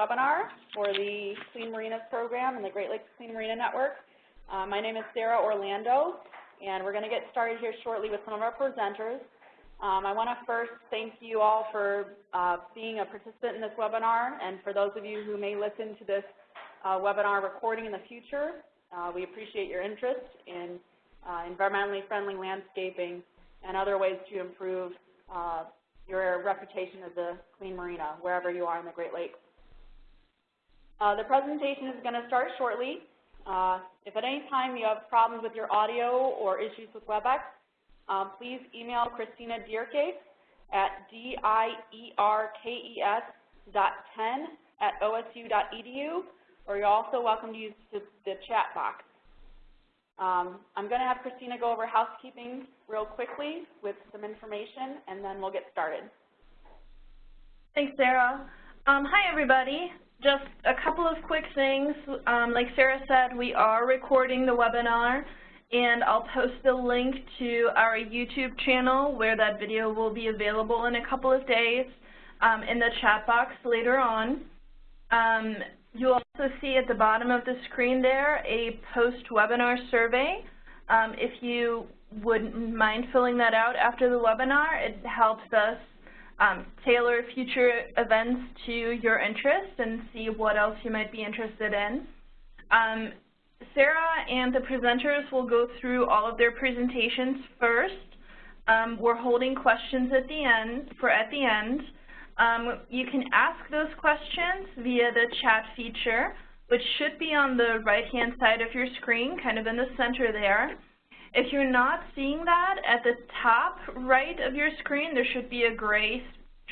webinar for the Clean Marinas program and the Great Lakes Clean Marina Network. Uh, my name is Sarah Orlando, and we're going to get started here shortly with some of our presenters. Um, I want to first thank you all for uh, being a participant in this webinar, and for those of you who may listen to this uh, webinar recording in the future, uh, we appreciate your interest in uh, environmentally friendly landscaping and other ways to improve uh, your reputation as a clean marina, wherever you are in the Great Lakes. Uh, the presentation is going to start shortly. Uh, if at any time you have problems with your audio or issues with WebEx, uh, please email Christina Dierkes at D-I-E-R-K-E-S dot 10 at osu.edu, or you're also welcome to use the, the chat box. Um, I'm going to have Christina go over housekeeping real quickly with some information, and then we'll get started. Thanks, Sarah. Um, hi, everybody. Just a couple of quick things. Um, like Sarah said, we are recording the webinar, and I'll post a link to our YouTube channel where that video will be available in a couple of days um, in the chat box later on. Um, You'll also see at the bottom of the screen there a post-webinar survey. Um, if you wouldn't mind filling that out after the webinar, it helps us um, tailor future events to your interests and see what else you might be interested in. Um, Sarah and the presenters will go through all of their presentations first. Um, we're holding questions at the end for at the end. Um, you can ask those questions via the chat feature, which should be on the right-hand side of your screen, kind of in the center there. If you're not seeing that, at the top right of your screen, there should be a gray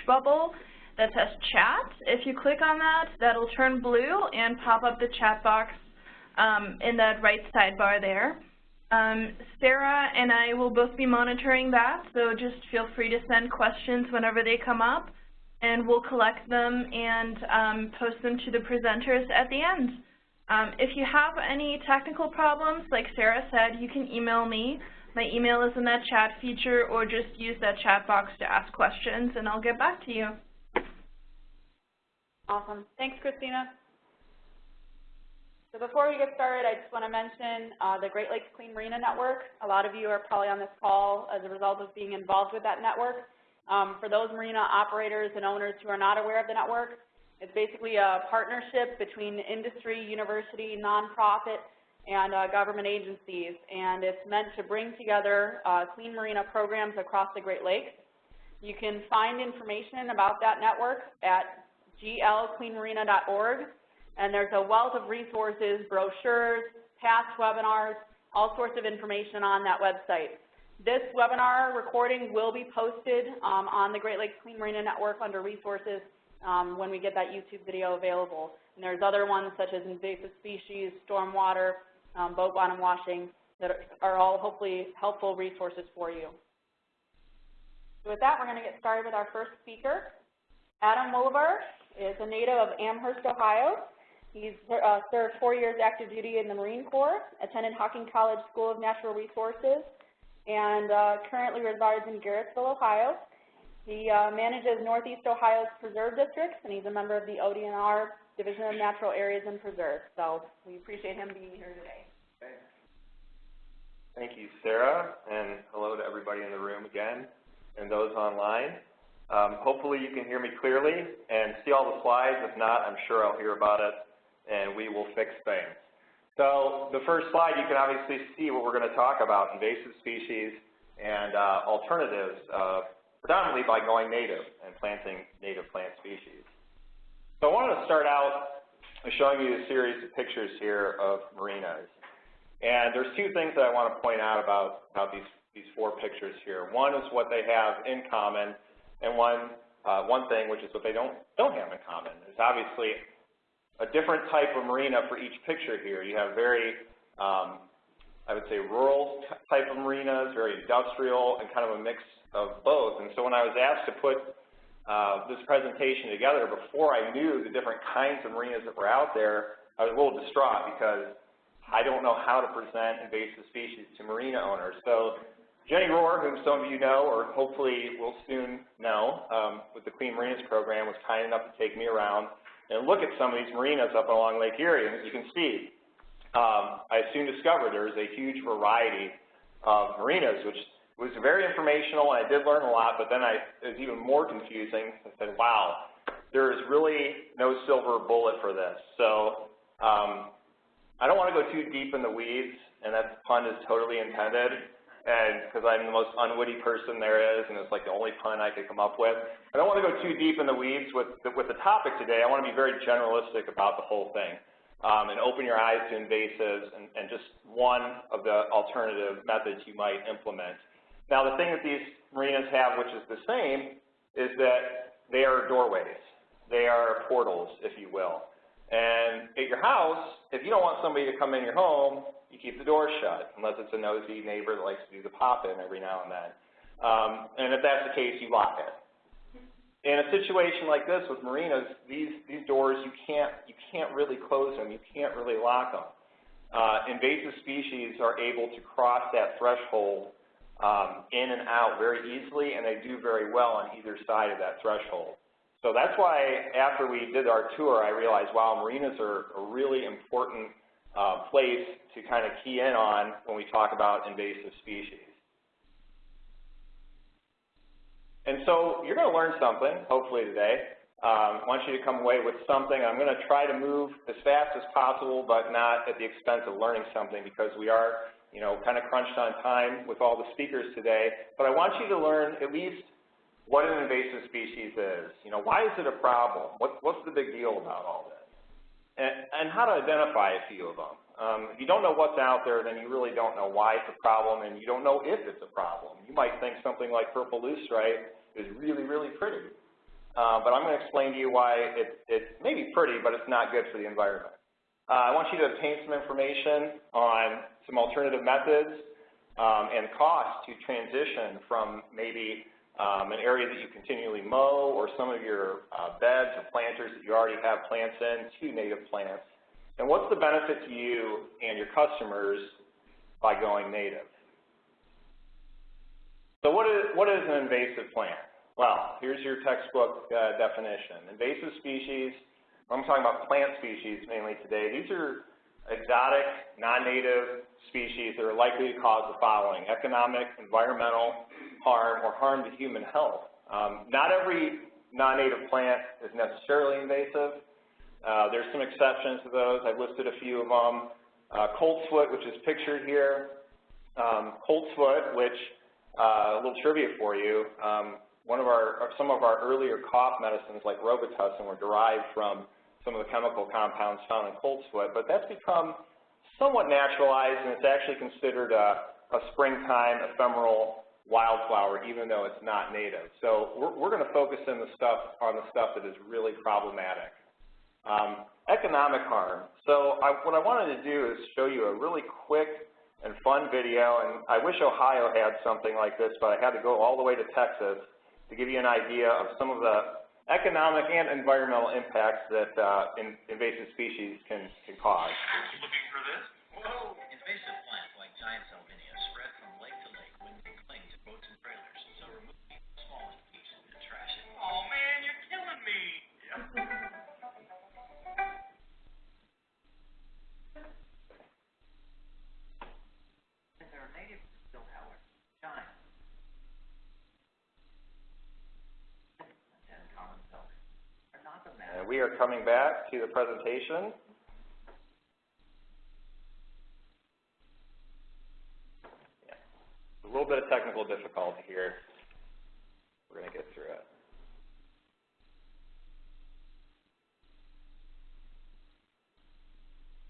bubble that says chat. If you click on that, that'll turn blue and pop up the chat box um, in that right sidebar there. Um, Sarah and I will both be monitoring that, so just feel free to send questions whenever they come up and we'll collect them and um, post them to the presenters at the end. Um, if you have any technical problems, like Sarah said, you can email me. My email is in that chat feature, or just use that chat box to ask questions, and I'll get back to you. Awesome. Thanks, Christina. So before we get started, I just want to mention uh, the Great Lakes Clean Marina Network. A lot of you are probably on this call as a result of being involved with that network. Um, for those marina operators and owners who are not aware of the network, it's basically a partnership between industry, university, nonprofit, and uh, government agencies, and it's meant to bring together uh, clean marina programs across the Great Lakes. You can find information about that network at glcleanmarina.org, and there's a wealth of resources, brochures, past webinars, all sorts of information on that website. This webinar recording will be posted um, on the Great Lakes Clean Marina Network under resources um, when we get that YouTube video available. And there's other ones such as invasive species, stormwater, um, boat bottom washing that are all hopefully helpful resources for you. So with that, we're going to get started with our first speaker. Adam Wolivar is a native of Amherst, Ohio. He's uh, served four years active duty in the Marine Corps, attended Hocking College School of Natural Resources, and uh, currently resides in Garrettsville, Ohio. He uh, manages Northeast Ohio's preserve districts, and he's a member of the ODNR Division of Natural Areas and Preserves. So we appreciate him being here today. Thank you, Sarah, and hello to everybody in the room again and those online. Um, hopefully you can hear me clearly and see all the slides. If not, I'm sure I'll hear about it, and we will fix things. So the first slide, you can obviously see what we're going to talk about, invasive species and uh, alternatives, uh, predominantly by going native and planting native plant species. So I wanted to start out by showing you a series of pictures here of marinas. And there's two things that I want to point out about, about these, these four pictures here. One is what they have in common, and one, uh, one thing, which is what they don't, don't have in common. There's obviously a different type of marina for each picture here. You have very, um, I would say, rural type of marinas, very industrial, and kind of a mix of both. And so when I was asked to put uh, this presentation together before I knew the different kinds of marinas that were out there, I was a little distraught because I don't know how to present invasive species to marina owners. So Jenny Rohr, whom some of you know or hopefully will soon know um, with the Clean Marinas program, was kind enough to take me around and look at some of these marinas up along Lake Erie, and as you can see, um, I soon discovered there is a huge variety of marinas, which was very informational, and I did learn a lot, but then I, it was even more confusing. I said, wow, there is really no silver bullet for this. So um, I don't want to go too deep in the weeds, and that pun is totally intended, and because I'm the most unwitty person there is, and it's like the only pun I could come up with. I don't want to go too deep in the weeds with the, with the topic today. I want to be very generalistic about the whole thing um, and open your eyes to invasives and, and just one of the alternative methods you might implement. Now, the thing that these marinas have, which is the same, is that they are doorways. They are portals, if you will. And at your house, if you don't want somebody to come in your home, you keep the door shut, unless it's a nosy neighbor that likes to do the pop-in every now and then. Um, and if that's the case, you lock it. In a situation like this with marinas, these, these doors, you can't, you can't really close them. You can't really lock them. Uh, invasive species are able to cross that threshold um, in and out very easily, and they do very well on either side of that threshold. So that's why after we did our tour, I realized, wow, marinas are a really important uh, place to kind of key in on when we talk about invasive species. And so you're going to learn something, hopefully today. Um, I want you to come away with something. I'm going to try to move as fast as possible, but not at the expense of learning something because we are, you know, kind of crunched on time with all the speakers today. But I want you to learn at least what an invasive species is. You know, why is it a problem? What, what's the big deal about all this? And, and how to identify a few of them. Um, if you don't know what's out there, then you really don't know why it's a problem, and you don't know if it's a problem. You might think something like purple loosestrife is really, really pretty. Uh, but I'm going to explain to you why it, it may be pretty, but it's not good for the environment. Uh, I want you to obtain some information on some alternative methods um, and costs to transition from maybe um, an area that you continually mow or some of your uh, beds or planters that you already have plants in to native plants. And what's the benefit to you and your customers by going native? So what is, what is an invasive plant? Well, here's your textbook uh, definition. Invasive species, I'm talking about plant species mainly today. These are exotic, non-native species that are likely to cause the following, economic, environmental, harm or harm to human health. Um, not every non-native plant is necessarily invasive. Uh, there's some exceptions to those. I've listed a few of them. Uh, coltsfoot, which is pictured here. Um, coltsfoot, which, uh, a little trivia for you, um, one of our, some of our earlier cough medicines like Robitussin were derived from some of the chemical compounds found in coltsfoot, but that's become somewhat naturalized and it's actually considered a, a springtime ephemeral wildflower, even though it's not native. So we're, we're going to focus in the stuff on the stuff that is really problematic. Um, economic harm. So I, what I wanted to do is show you a really quick and fun video, and I wish Ohio had something like this, but I had to go all the way to Texas to give you an idea of some of the economic and environmental impacts that uh, in, invasive species can, can cause. Looking for this? Whoa! Invasive plants like giant salvinia spread from lake to lake when they cling to boats and trailers, so remove the smallest piece and trash it. Oh man, you're killing me! They're we are coming back to the presentation. Yeah. A little bit of technical difficulty here. We're going to get through it.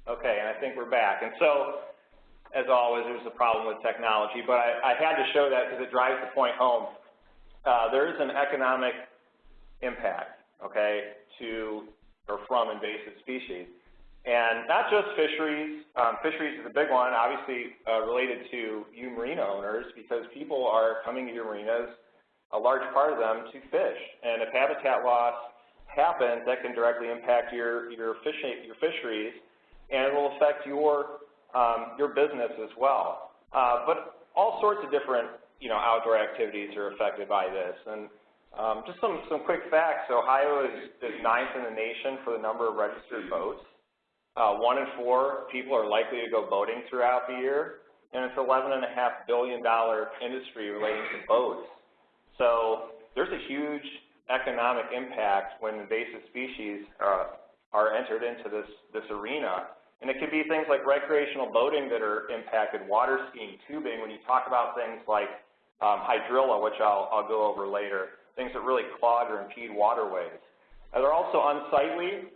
Okay, and I think we're back. And so, as always, there's a problem with technology, but I, I had to show that because it drives the point home. Uh, there is an economic impact, okay, to or from invasive species. And not just fisheries. Um, fisheries is a big one, obviously uh, related to you marina owners because people are coming to your marinas, a large part of them, to fish. And if habitat loss happens, that can directly impact your, your, fishing, your fisheries and it will affect your, um, your business as well. Uh, but all sorts of different, you know, outdoor activities are affected by this. And Um, just some, some quick facts. Ohio is, is ninth in the nation for the number of registered boats. Uh, one in four people are likely to go boating throughout the year, and it's $11.5 billion industry relating to boats. So there's a huge economic impact when invasive species uh, are entered into this, this arena. And it could be things like recreational boating that are impacted, water skiing, tubing, when you talk about things like um, hydrilla, which I'll, I'll go over later, things that really clog or impede waterways. Uh, they're also unsightly.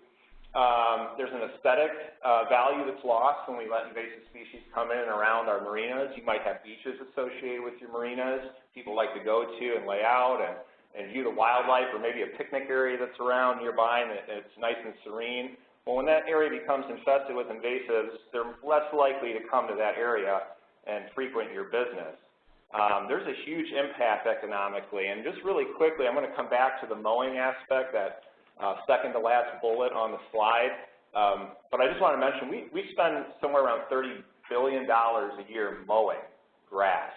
Um, there's an aesthetic uh, value that's lost when we let invasive species come in and around our marinas. You might have beaches associated with your marinas. People like to go to and lay out and, and view the wildlife or maybe a picnic area that's around nearby and it's nice and serene. Well, when that area becomes infested with invasives, they're less likely to come to that area and frequent your business. Um, there's a huge impact economically. And just really quickly, I'm going to come back to the mowing aspect that uh, second to last bullet on the slide. Um, but I just want to mention, we, we spend somewhere around $30 billion a year mowing grass.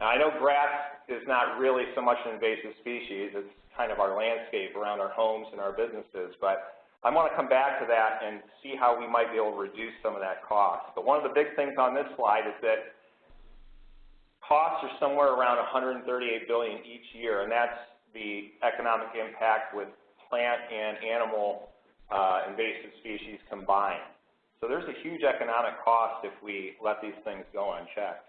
Now, I know grass is not really so much an invasive species. It's kind of our landscape around our homes and our businesses. But I want to come back to that and see how we might be able to reduce some of that cost. But one of the big things on this slide is that costs are somewhere around $138 billion each year, and that's the economic impact with plant and animal uh, invasive species combined. So there's a huge economic cost if we let these things go unchecked.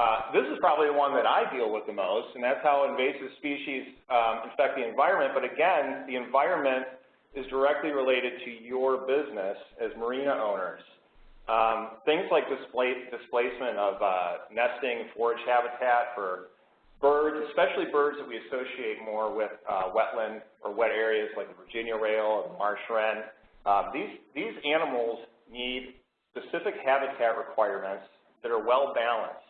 Uh, this is probably the one that I deal with the most, and that's how invasive species um, affect the environment. But again, the environment is directly related to your business as marina owners. Um, things like displace, displacement of uh, nesting forage habitat for birds, especially birds that we associate more with uh, wetland or wet areas like the Virginia rail or the marsh wren. Uh, these, these animals need specific habitat requirements that are well balanced.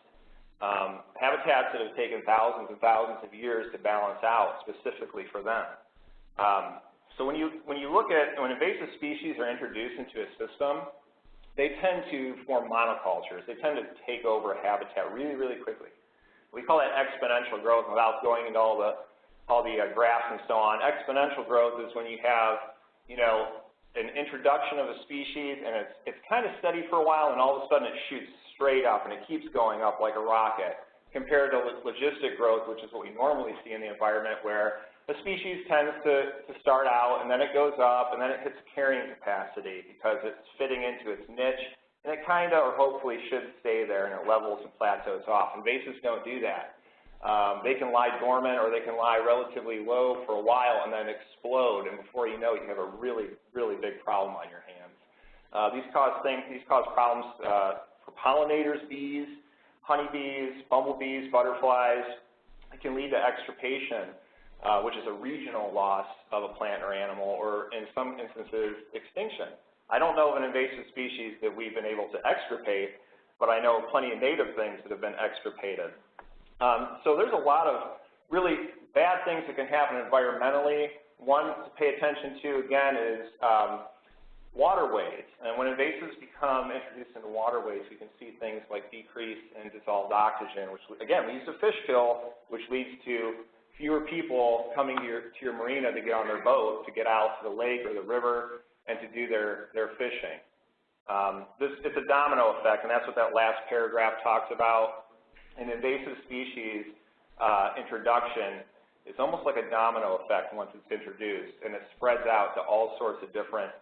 Um, habitats that have taken thousands and thousands of years to balance out specifically for them. Um, so when you, when you look at, when invasive species are introduced into a system, they tend to form monocultures. They tend to take over habitat really, really quickly. We call that exponential growth without going into all the, all the uh, graphs and so on. Exponential growth is when you have, you know, an introduction of a species and it's, it's kind of steady for a while and all of a sudden it shoots straight up and it keeps going up like a rocket compared to logistic growth, which is what we normally see in the environment where a species tends to, to start out and then it goes up and then it hits carrying capacity because it's fitting into its niche and it kind of, or hopefully, should stay there and it levels and plateaus off. Invasives don't do that. Um, they can lie dormant or they can lie relatively low for a while and then explode, and before you know it, you have a really, really big problem on your hands. Uh, these cause things, these cause problems uh, for pollinators, bees, honeybees, bumblebees, butterflies. It can lead to extirpation, uh, which is a regional loss of a plant or animal, or in some instances, extinction. I don't know of an invasive species that we've been able to extirpate, but I know plenty of native things that have been extirpated. Um, so there's a lot of really bad things that can happen environmentally. One to pay attention to, again, is um, waterways. And when invasives become introduced into waterways, we can see things like decrease in dissolved oxygen, which, again, leads to fish kill, which leads to fewer people coming to your, to your marina to get on their boat, to get out to the lake or the river, and to do their, their fishing. Um, this, it's a domino effect, and that's what that last paragraph talks about. An invasive species uh, introduction is almost like a domino effect once it's introduced, and it spreads out to all sorts of different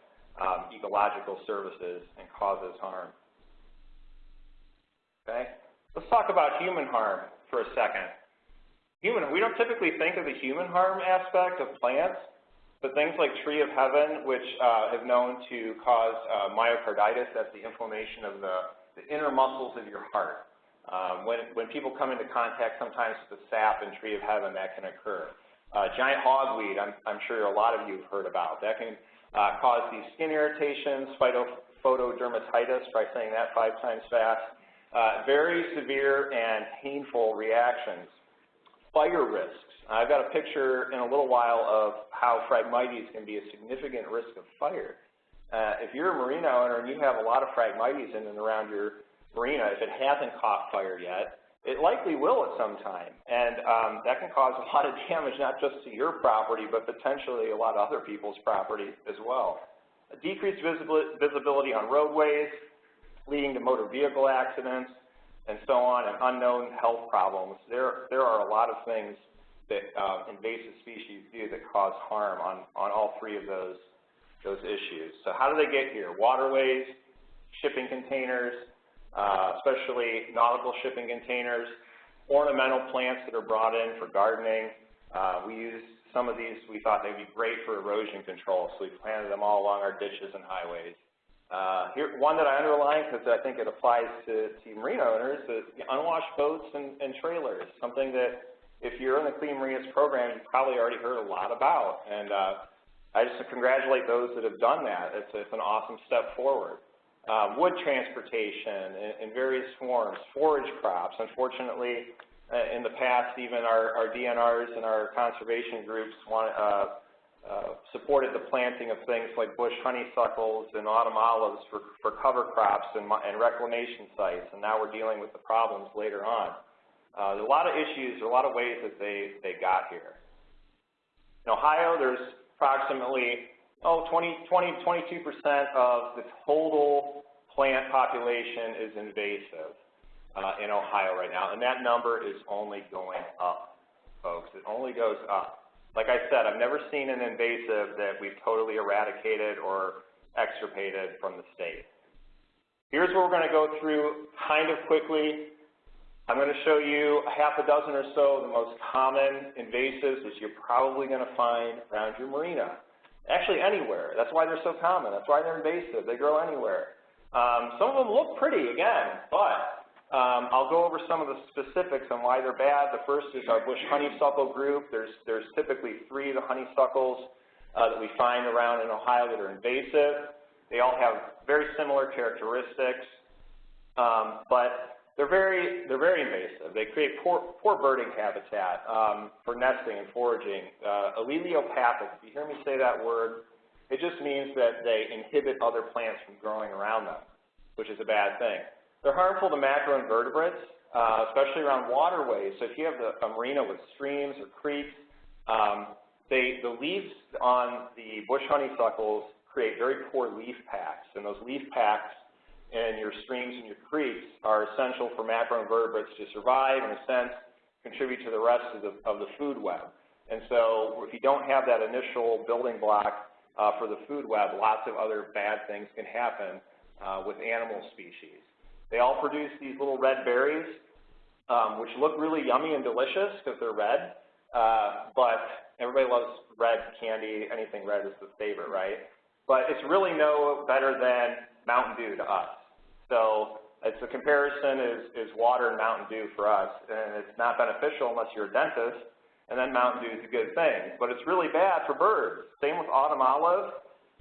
um, ecological services and causes harm. Okay? Let's talk about human harm for a second. Human, we don't typically think of the human harm aspect of plants, but things like tree of heaven, which uh, have known to cause uh, myocarditis, that's the inflammation of the, the inner muscles of your heart. Um, when, when people come into contact sometimes with the sap in tree of heaven, that can occur. Uh, giant hogweed, I'm, I'm sure a lot of you have heard about. That can uh, cause these skin irritations, phytophotodermatitis, try saying that five times fast, uh, very severe and painful reactions. Fire risks. I've got a picture in a little while of how Phragmites can be a significant risk of fire. Uh, if you're a marina owner and you have a lot of Phragmites in and around your marina, if it hasn't caught fire yet, it likely will at some time. And um, that can cause a lot of damage, not just to your property, but potentially a lot of other people's property as well. A decreased visibility on roadways, leading to motor vehicle accidents, and so on, and unknown health problems. There, there are a lot of things that um, invasive species do that cause harm on, on all three of those, those issues. So how do they get here? Waterways, shipping containers, uh, especially nautical shipping containers, ornamental plants that are brought in for gardening. Uh, we use some of these, we thought they'd be great for erosion control, so we planted them all along our ditches and highways. Uh, here, one that I underline because I think it applies to, to marina owners is unwashed boats and, and trailers, something that if you're in the Clean Marinas program, you've probably already heard a lot about. And uh, I just congratulate those that have done that. It's, it's an awesome step forward. Uh, wood transportation in, in, various forms, forage crops. Unfortunately, uh, in the past, even our, our, DNRs and our conservation groups want, uh, uh, supported the planting of things like bush honeysuckles and autumn olives for, for cover crops and, and reclamation sites, and now we're dealing with the problems later on. Uh, there are a lot of issues, a lot of ways that they, they got here. In Ohio, there's approximately oh, 20, 20, 22% of the total plant population is invasive uh, in Ohio right now, and that number is only going up, folks. It only goes up. Like I said, I've never seen an invasive that we've totally eradicated or extirpated from the state. Here's what we're going to go through kind of quickly. I'm going to show you a half a dozen or so of the most common invasives that you're probably going to find around your marina. Actually, anywhere. That's why they're so common. That's why they're invasive. They grow anywhere. Um, some of them look pretty, again, but um, I'll go over some of the specifics on why they're bad. The first is our bush honeysuckle group. There's, there's typically three of the honeysuckles uh, that we find around in Ohio that are invasive. They all have very similar characteristics, um, but they're very, they're very invasive. They create poor, poor birding habitat um, for nesting and foraging. Uh, allelopathic, if you hear me say that word, it just means that they inhibit other plants from growing around them, which is a bad thing. They're harmful to macroinvertebrates, uh, especially around waterways. So if you have the, a marina with streams or creeks, um, they, the leaves on the bush honeysuckles create very poor leaf packs, and those leaf packs in your streams and your creeks are essential for macroinvertebrates to survive, in a sense, contribute to the rest of the, of the food web. And so if you don't have that initial building block uh, for the food web, lots of other bad things can happen uh, with animal species. They all produce these little red berries, um, which look really yummy and delicious because they're red, uh, but everybody loves red candy. Anything red is the favorite, right? But it's really no better than Mountain Dew to us. So it's a comparison is, is water and Mountain Dew for us, and it's not beneficial unless you're a dentist, and then Mountain Dew is a good thing. But it's really bad for birds. Same with autumn olive.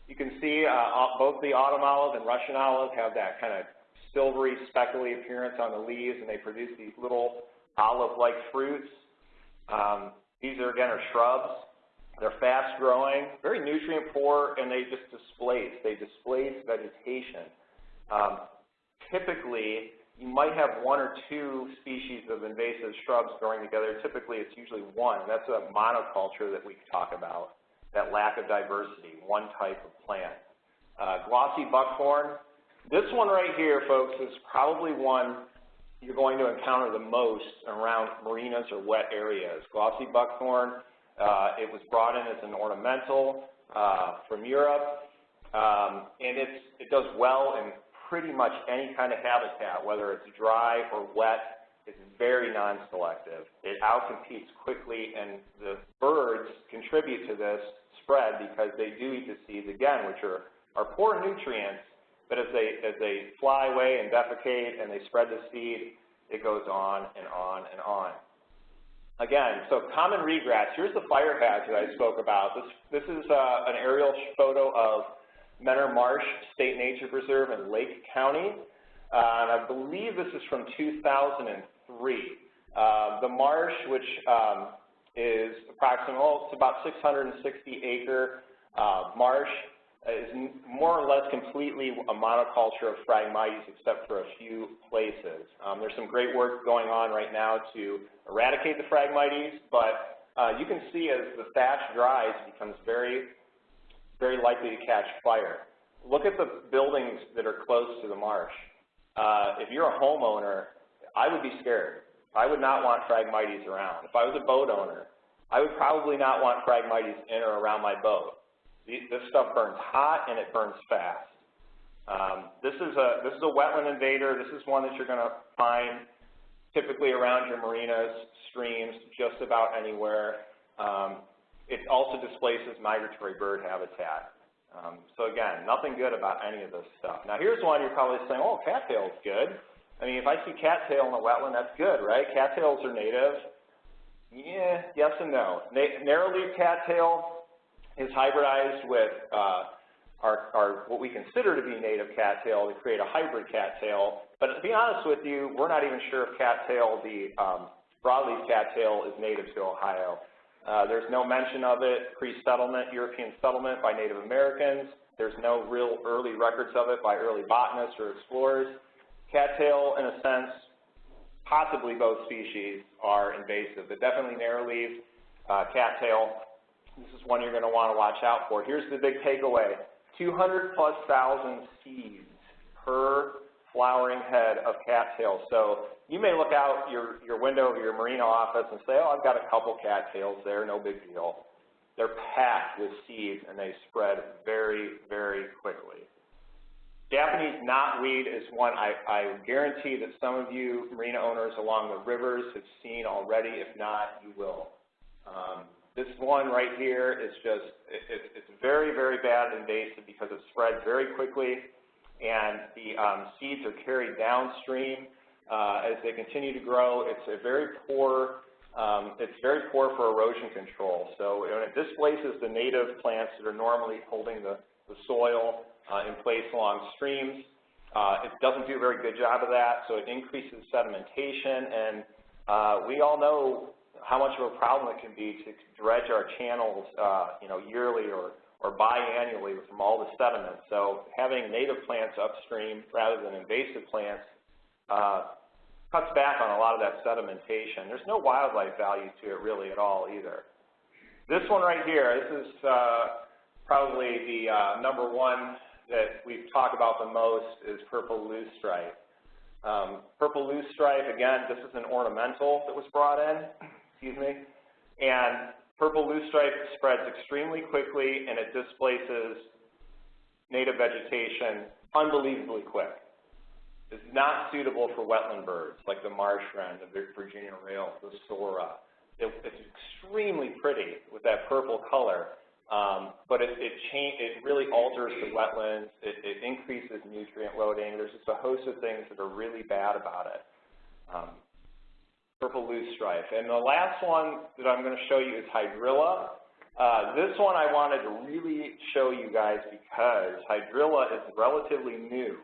You can see uh, both the autumn olive and Russian olive have that kind of silvery, speckly appearance on the leaves, and they produce these little olive-like fruits. Um, these, are again, are shrubs. They're fast-growing, very nutrient-poor, and they just displace. They displace vegetation. Um, typically, you might have one or two species of invasive shrubs growing together. Typically, it's usually one. That's a monoculture that we talk about, that lack of diversity, one type of plant. Uh, glossy buckthorn. This one right here, folks, is probably one you're going to encounter the most around marinas or wet areas. Glossy buckthorn, uh, it was brought in as an ornamental uh, from Europe, um, and it's, it does well in pretty much any kind of habitat, whether it's dry or wet, it's very non-selective. It outcompetes quickly, and the birds contribute to this spread because they do eat the seeds, again, which are, are poor nutrients, but as they, as they fly away and defecate and they spread the seed, it goes on and on and on. Again, so common regress. Here's the fire hazard I spoke about. This, this is uh, an aerial photo of Mentor Marsh State Nature Preserve in Lake County. Uh, and I believe this is from 2003. Uh, the marsh, which um, is approximately, well, it's about 660 acre uh, marsh. Is more or less completely a monoculture of Phragmites except for a few places. Um, there's some great work going on right now to eradicate the Phragmites, but uh, you can see as the thatch dries, it becomes very, very likely to catch fire. Look at the buildings that are close to the marsh. Uh, if you're a homeowner, I would be scared. I would not want Phragmites around. If I was a boat owner, I would probably not want Phragmites in or around my boat. This stuff burns hot and it burns fast. Um, this is a this is a wetland invader. This is one that you're going to find typically around your marinas, streams, just about anywhere. Um, it also displaces migratory bird habitat. Um, so again, nothing good about any of this stuff. Now here's one you're probably saying, oh, cattail's good. I mean, if I see cattail in a wetland, that's good, right? Cattails are native. Yeah, yes and no. Na narrow-leaf cattail is hybridized with uh, our, our, what we consider to be native cattail to create a hybrid cattail. But to be honest with you, we're not even sure if cattail, the um, broadleaf cattail, is native to Ohio. Uh, there's no mention of it pre-settlement, European settlement by Native Americans. There's no real early records of it by early botanists or explorers. Cattail, in a sense, possibly both species are invasive, but definitely narrow-leaf uh, cattail. This is one you're going to want to watch out for. Here's the big takeaway. 200 plus thousand seeds per flowering head of cattail. So you may look out your, your window of your marina office and say, oh, I've got a couple cattails there, no big deal. They're packed with seeds and they spread very, very quickly. Japanese knotweed is one I, I guarantee that some of you marina owners along the rivers have seen already. If not, you will. Um, this one right here is just, it, it, it's very, very bad invasive because it spreads very quickly and the um, seeds are carried downstream uh, as they continue to grow. It's a very poor, um, it's very poor for erosion control. So when it displaces the native plants that are normally holding the, the soil, uh, in place along streams. Uh, it doesn't do a very good job of that, so it increases sedimentation, and uh, we all know how much of a problem it can be to dredge our channels, uh, you know, yearly or, or biannually from all the sediment. So having native plants upstream rather than invasive plants uh, cuts back on a lot of that sedimentation. There's no wildlife value to it really at all either. This one right here, this is uh, probably the uh, number one that we've talked about the most is purple loosestrife. Um, purple loosestrife, again, this is an ornamental that was brought in, excuse me, and purple loosestrife spreads extremely quickly and it displaces native vegetation unbelievably quick. It's not suitable for wetland birds like the marsh wren, the Virginia rail, the sora. It, it's extremely pretty with that purple color, um, but it, it, it really alters the wetlands, it, it, increases nutrient loading. There's just a host of things that are really bad about it. Um, purple loosestrife. And the last one that I'm going to show you is hydrilla. Uh, this one I wanted to really show you guys because hydrilla is relatively new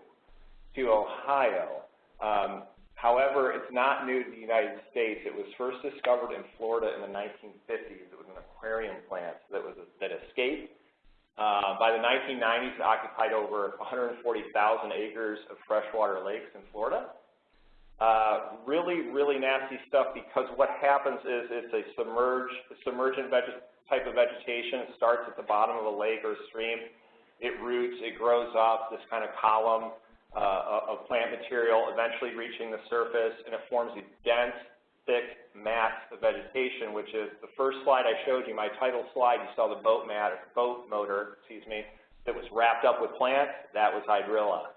to Ohio. Um, However, it's not new to the United States. It was first discovered in Florida in the 1950s. It was an aquarium plant that was that escaped. Uh, by the 1990s, it occupied over 140,000 acres of freshwater lakes in Florida. Uh, really, really nasty stuff because what happens is it's a submerged, submergent type of vegetation. It starts at the bottom of a lake or a stream. It roots, it grows up, this kind of column uh, of plant material, eventually reaching the surface, and it forms a dense, thick mat of vegetation, which is the first slide I showed you, my title slide, you saw the boat mat, boat motor, excuse me, that was wrapped up with plants, that was hydrilla.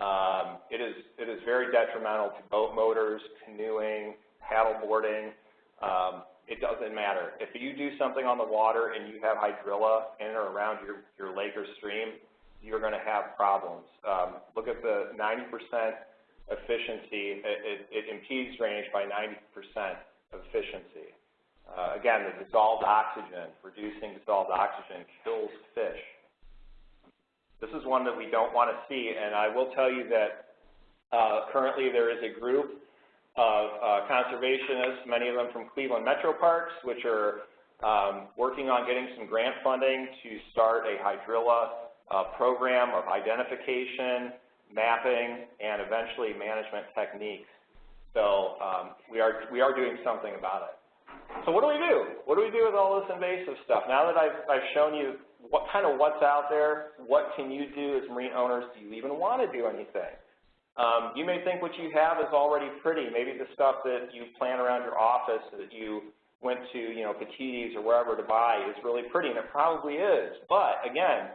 Um, it is it is very detrimental to boat motors, canoeing, paddle boarding. Um, it doesn't matter. If you do something on the water and you have hydrilla in or around your, your lake or stream, you're going to have problems. Um, look at the 90% efficiency. It, it, it, impedes drainage by 90% of efficiency. Uh, again, the dissolved oxygen, reducing dissolved oxygen kills fish. This is one that we don't want to see, and I will tell you that uh, currently there is a group of uh, conservationists, many of them from Cleveland Metro Parks, which are um, working on getting some grant funding to start a hydrilla uh, program of identification, mapping, and eventually management techniques. So um, we, are, we are doing something about it. So what do we do? What do we do with all this invasive stuff? Now that I've, I've shown you what kind of what's out there, what can you do as marine owners? Do you even want to do anything? Um, you may think what you have is already pretty. Maybe the stuff that you plan around your office that you went to, you know, Petitti's or wherever to buy is really pretty, and it probably is. But again,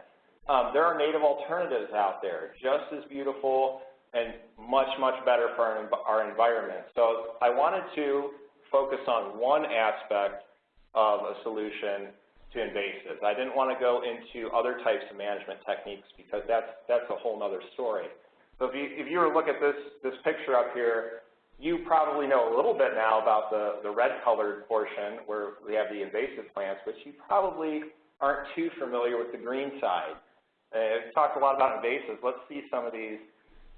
um, there are native alternatives out there, just as beautiful and much, much better for our, our environment. So I wanted to focus on one aspect of a solution to invasives. I didn't want to go into other types of management techniques because that's, that's a whole other story. So if you, if you were to look at this, this picture up here, you probably know a little bit now about the, the red-colored portion where we have the invasive plants, but you probably aren't too familiar with the green side. Uh, I've talked a lot about invasives. Let's see some of these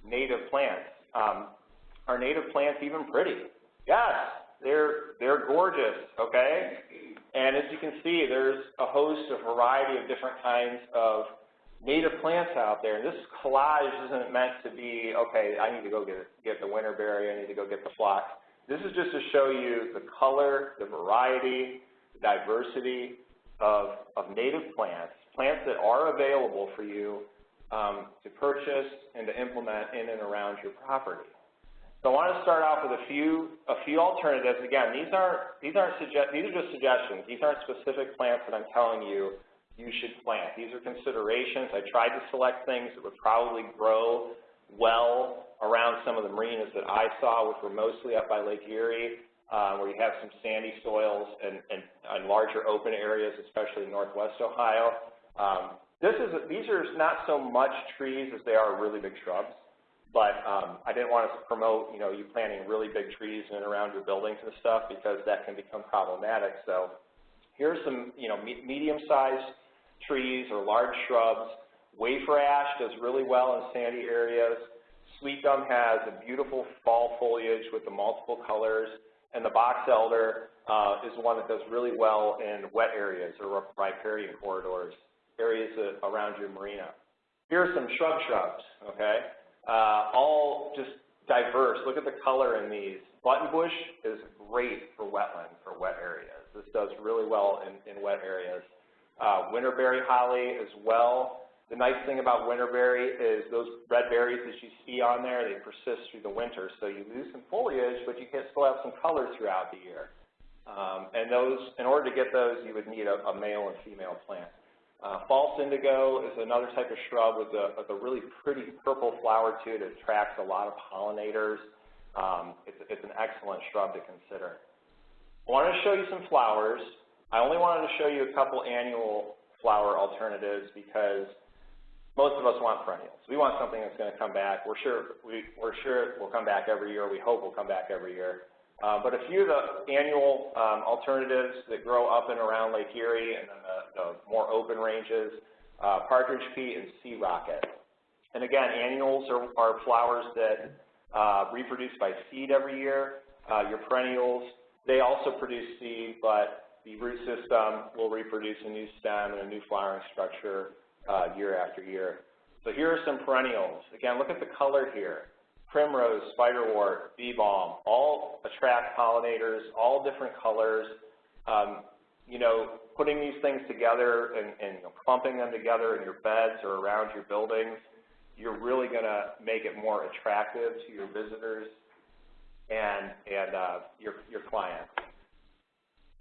native plants. Um, are native plants even pretty? Yes, they're, they're gorgeous, okay? And as you can see, there's a host, a variety of different kinds of native plants out there. And this collage isn't meant to be, okay, I need to go get, get the winterberry, I need to go get the phlox. This is just to show you the color, the variety, the diversity of, of native plants, plants that are available for you um, to purchase and to implement in and around your property. So I want to start off with a few a few alternatives. Again, these aren't these aren't suggest these are just suggestions. These aren't specific plants that I'm telling you you should plant. These are considerations. I tried to select things that would probably grow well around some of the marinas that I saw, which were mostly up by Lake Erie, uh, where you have some sandy soils and, and, and larger open areas, especially in northwest Ohio. Um, this is these are not so much trees as they are really big shrubs. But um, I didn't want to promote, you know, you planting really big trees in and around your buildings and stuff because that can become problematic. So here's some, you know, me medium-sized trees or large shrubs. Wafer ash does really well in sandy areas. Sweet gum has a beautiful fall foliage with the multiple colors. And the box elder uh, is one that does really well in wet areas or riparian corridors, areas around your marina. Here are some shrub shrubs, okay? Uh, all just diverse. Look at the color in these. Buttonbush is great for wetland, for wet areas. This does really well in, in wet areas. Uh, winterberry holly as well. The nice thing about winterberry is those red berries that you see on there, they persist through the winter. So you lose some foliage, but you can still have some color throughout the year. Um, and those, in order to get those, you would need a, a male and female plant. Uh, false indigo is another type of shrub with a, with a, really pretty purple flower to it. It attracts a lot of pollinators. Um, it's, it's, an excellent shrub to consider. I wanted to show you some flowers. I only wanted to show you a couple annual flower alternatives because most of us want perennials. We want something that's going to come back. We're sure, we, we're sure it will come back every year. We hope it will come back every year. Uh, but a few of the annual um, alternatives that grow up and around Lake Erie and then the, the more open ranges, uh, partridge pea and sea rocket. And again, annuals are, are flowers that uh, reproduce by seed every year. Uh, your perennials, they also produce seed, but the root system will reproduce a new stem and a new flowering structure uh, year after year. So here are some perennials. Again, look at the color here primrose, spiderwort, bee balm, all attract pollinators, all different colors. Um, you know, putting these things together and, and you know, clumping them together in your beds or around your buildings, you're really going to make it more attractive to your visitors and, and uh, your, your clients.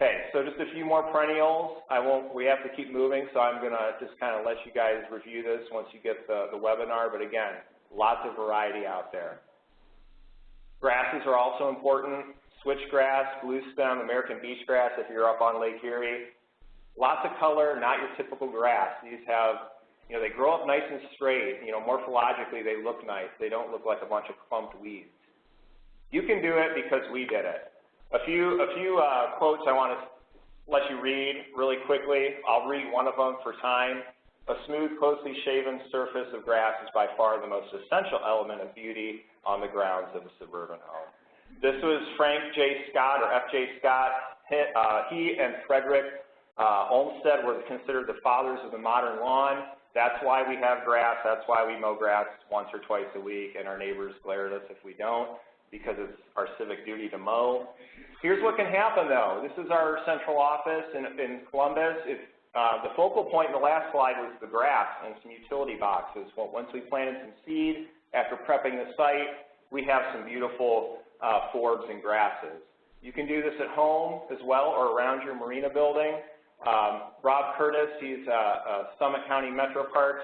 Okay, so just a few more perennials. I won't, we have to keep moving, so I'm going to just kind of let you guys review this once you get the, the webinar. But again, Lots of variety out there. Grasses are also important. Switchgrass, blue stem, American beach grass if you're up on Lake Erie. Lots of color, not your typical grass. These have, you know, they grow up nice and straight. You know, morphologically they look nice. They don't look like a bunch of clumped weeds. You can do it because we did it. A few, a few uh, quotes I want to let you read really quickly. I'll read one of them for time. A smooth, closely shaven surface of grass is by far the most essential element of beauty on the grounds of a suburban home. This was Frank J. Scott, or F.J. Scott. He, uh, he and Frederick uh, Olmsted were considered the fathers of the modern lawn. That's why we have grass, that's why we mow grass once or twice a week, and our neighbors glare at us if we don't, because it's our civic duty to mow. Here's what can happen though. This is our central office in, in Columbus. If, uh, the focal point in the last slide was the grass and some utility boxes. Well, once we planted some seed, after prepping the site, we have some beautiful uh, forbs and grasses. You can do this at home as well or around your marina building. Um, Rob Curtis, he's a, a Summit County Metro Parks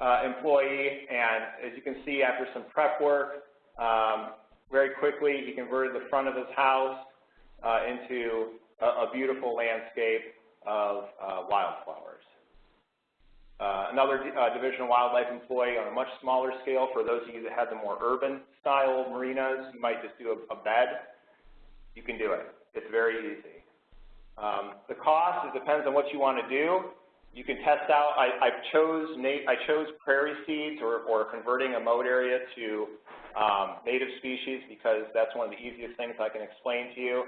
uh, employee, and as you can see, after some prep work, um, very quickly he converted the front of his house uh, into a, a, beautiful landscape of uh, wildflowers. Uh, another uh, Division of Wildlife employee on a much smaller scale, for those of you that have the more urban style marinas, you might just do a, a bed. You can do it. It's very easy. Um, the cost, it depends on what you want to do. You can test out, I, I chose I chose prairie seeds or, or converting a mowed area to um, native species because that's one of the easiest things I can explain to you.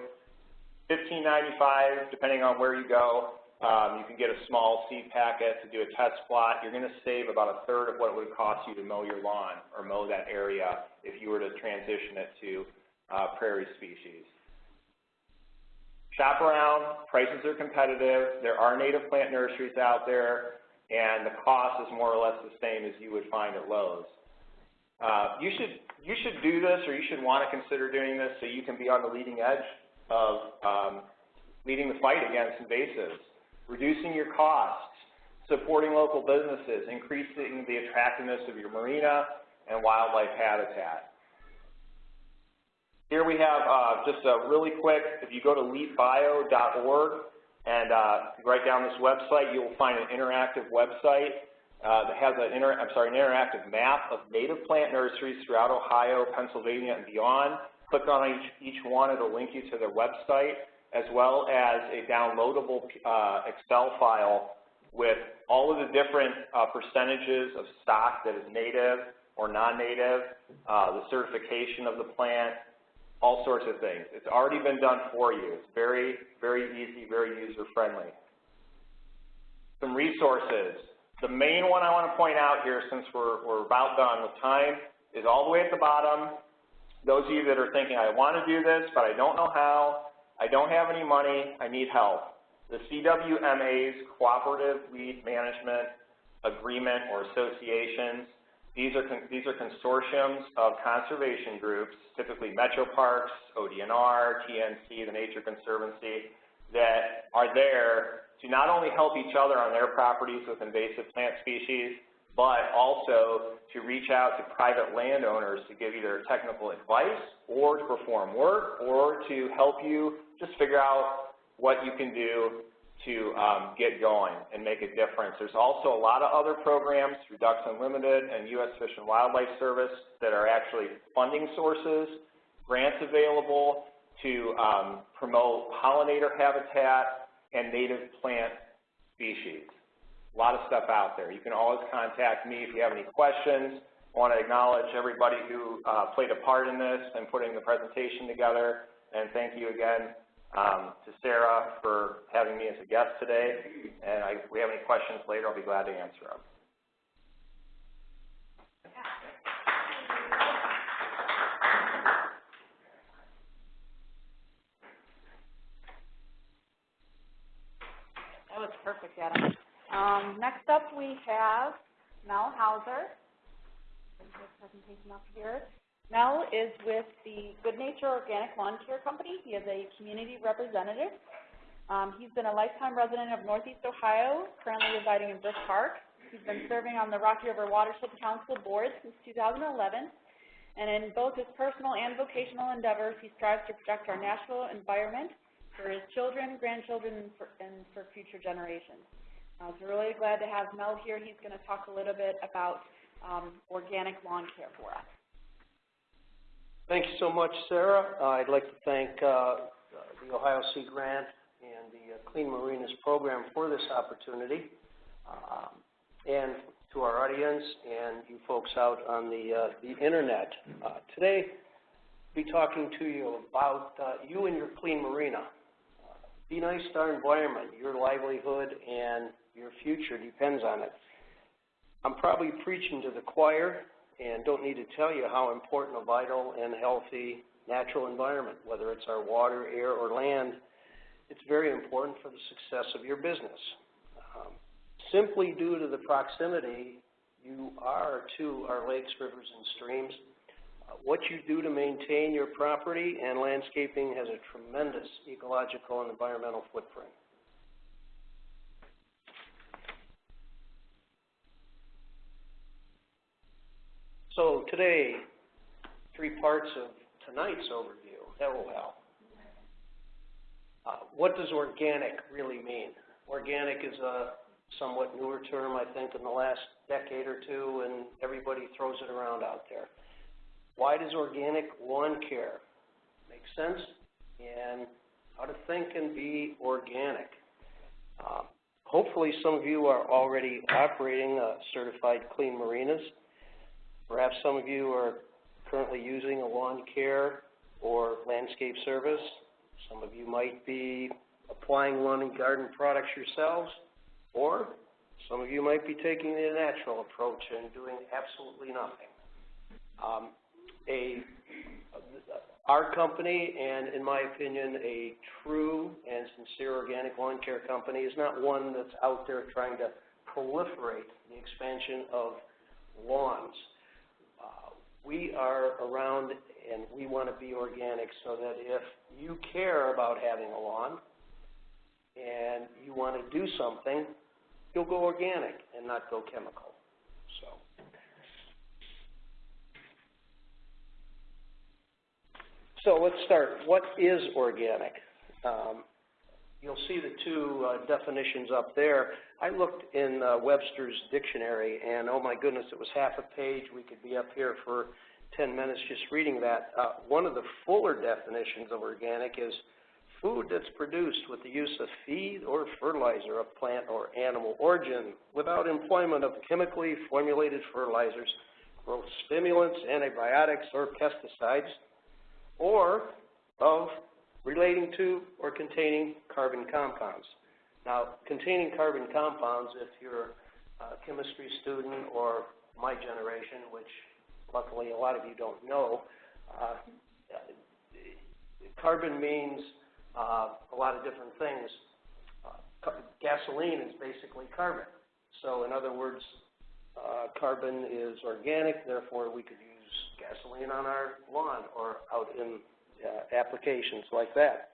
$15.95, depending on where you go, um, you can get a small seed packet to do a test plot. You're going to save about a third of what it would cost you to mow your lawn or mow that area if you were to transition it to uh, prairie species. Shop around, prices are competitive, there are native plant nurseries out there, and the cost is more or less the same as you would find at Lowe's. Uh, you should you should do this, or you should want to consider doing this, so you can be on the leading edge of um, leading the fight against invasives, reducing your costs, supporting local businesses, increasing the attractiveness of your marina and wildlife habitat. Here we have uh, just a really quick, if you go to leapbio.org and uh, write down this website, you will find an interactive website uh, that has an, inter I'm sorry, an interactive map of native plant nurseries throughout Ohio, Pennsylvania, and beyond. Click on each, each one, it'll link you to their website, as well as a downloadable uh, Excel file with all of the different uh, percentages of stock that is native or non-native, uh, the certification of the plant, all sorts of things. It's already been done for you. It's very, very easy, very user-friendly. Some resources. The main one I want to point out here, since we're, we're about done with time, is all the way at the bottom. Those of you that are thinking, I want to do this, but I don't know how, I don't have any money, I need help. The CWMA's Cooperative Weed Management Agreement or Associations these are, these are consortiums of conservation groups, typically Metro Parks, ODNR, TNC, the Nature Conservancy, that are there to not only help each other on their properties with invasive plant species, but also to reach out to private landowners to give either technical advice or to perform work or to help you just figure out what you can do to um, get going and make a difference. There's also a lot of other programs through Ducks Unlimited and U.S. Fish and Wildlife Service that are actually funding sources, grants available to um, promote pollinator habitat and native plant species. A lot of stuff out there. You can always contact me if you have any questions. I want to acknowledge everybody who uh, played a part in this and putting the presentation together, and thank you again um, to Sarah for having me as a guest today. And I, if we have any questions later, I'll be glad to answer them. That was perfect, Adam. Um, next up, we have Mel Hauser. Presentation up here. Mel is with the Good Nature Organic Lawn Care Company. He is a community representative. Um, he's been a lifetime resident of Northeast Ohio, currently residing in Brook Park. He's been serving on the Rocky River Watershed Council board since 2011. And in both his personal and vocational endeavors, he strives to protect our natural environment for his children, grandchildren, and for, and for future generations. Uh, so really glad to have Mel here. He's going to talk a little bit about um, organic lawn care for us. Thank you so much, Sarah. Uh, I'd like to thank uh, the Ohio Sea Grant and the uh, Clean Marinas program for this opportunity, um, and to our audience and you folks out on the, uh, the internet. Uh, today, I'll be talking to you about uh, you and your clean marina. be nice to our environment. Your livelihood and your future depends on it. I'm probably preaching to the choir and don't need to tell you how important a vital and healthy natural environment, whether it's our water, air, or land, it's very important for the success of your business. Um, simply due to the proximity you are to our lakes, rivers, and streams, uh, what you do to maintain your property and landscaping has a tremendous ecological and environmental footprint. So today, three parts of tonight's overview. That will help. Uh, what does organic really mean? Organic is a somewhat newer term, I think, in the last decade or two, and everybody throws it around out there. Why does organic lawn care make sense? And how to think and be organic. Uh, hopefully some of you are already operating uh, certified clean marinas. Perhaps some of you are currently using a lawn care or landscape service. Some of you might be applying lawn and garden products yourselves, or some of you might be taking the natural approach and doing absolutely nothing. Um, a, our company, and in my opinion, a true and sincere organic lawn care company is not one that's out there trying to proliferate the expansion of lawns. We are around and we want to be organic so that if you care about having a lawn and you want to do something, you'll go organic and not go chemical. So. So let's start. What is organic? Um, you'll see the two uh, definitions up there. I looked in uh, Webster's dictionary, and oh my goodness, it was half a page. We could be up here for 10 minutes just reading that. Uh, one of the fuller definitions of organic is food that's produced with the use of feed or fertilizer of plant or animal origin without employment of chemically formulated fertilizers, growth stimulants, antibiotics, or pesticides, or of relating to or containing carbon compounds. Now, containing carbon compounds, if you're a chemistry student or my generation, which luckily a lot of you don't know, uh, carbon means uh, a lot of different things. Uh, gasoline is basically carbon. So in other words, uh, carbon is organic, therefore we could use gasoline on our lawn or out in uh, applications like that.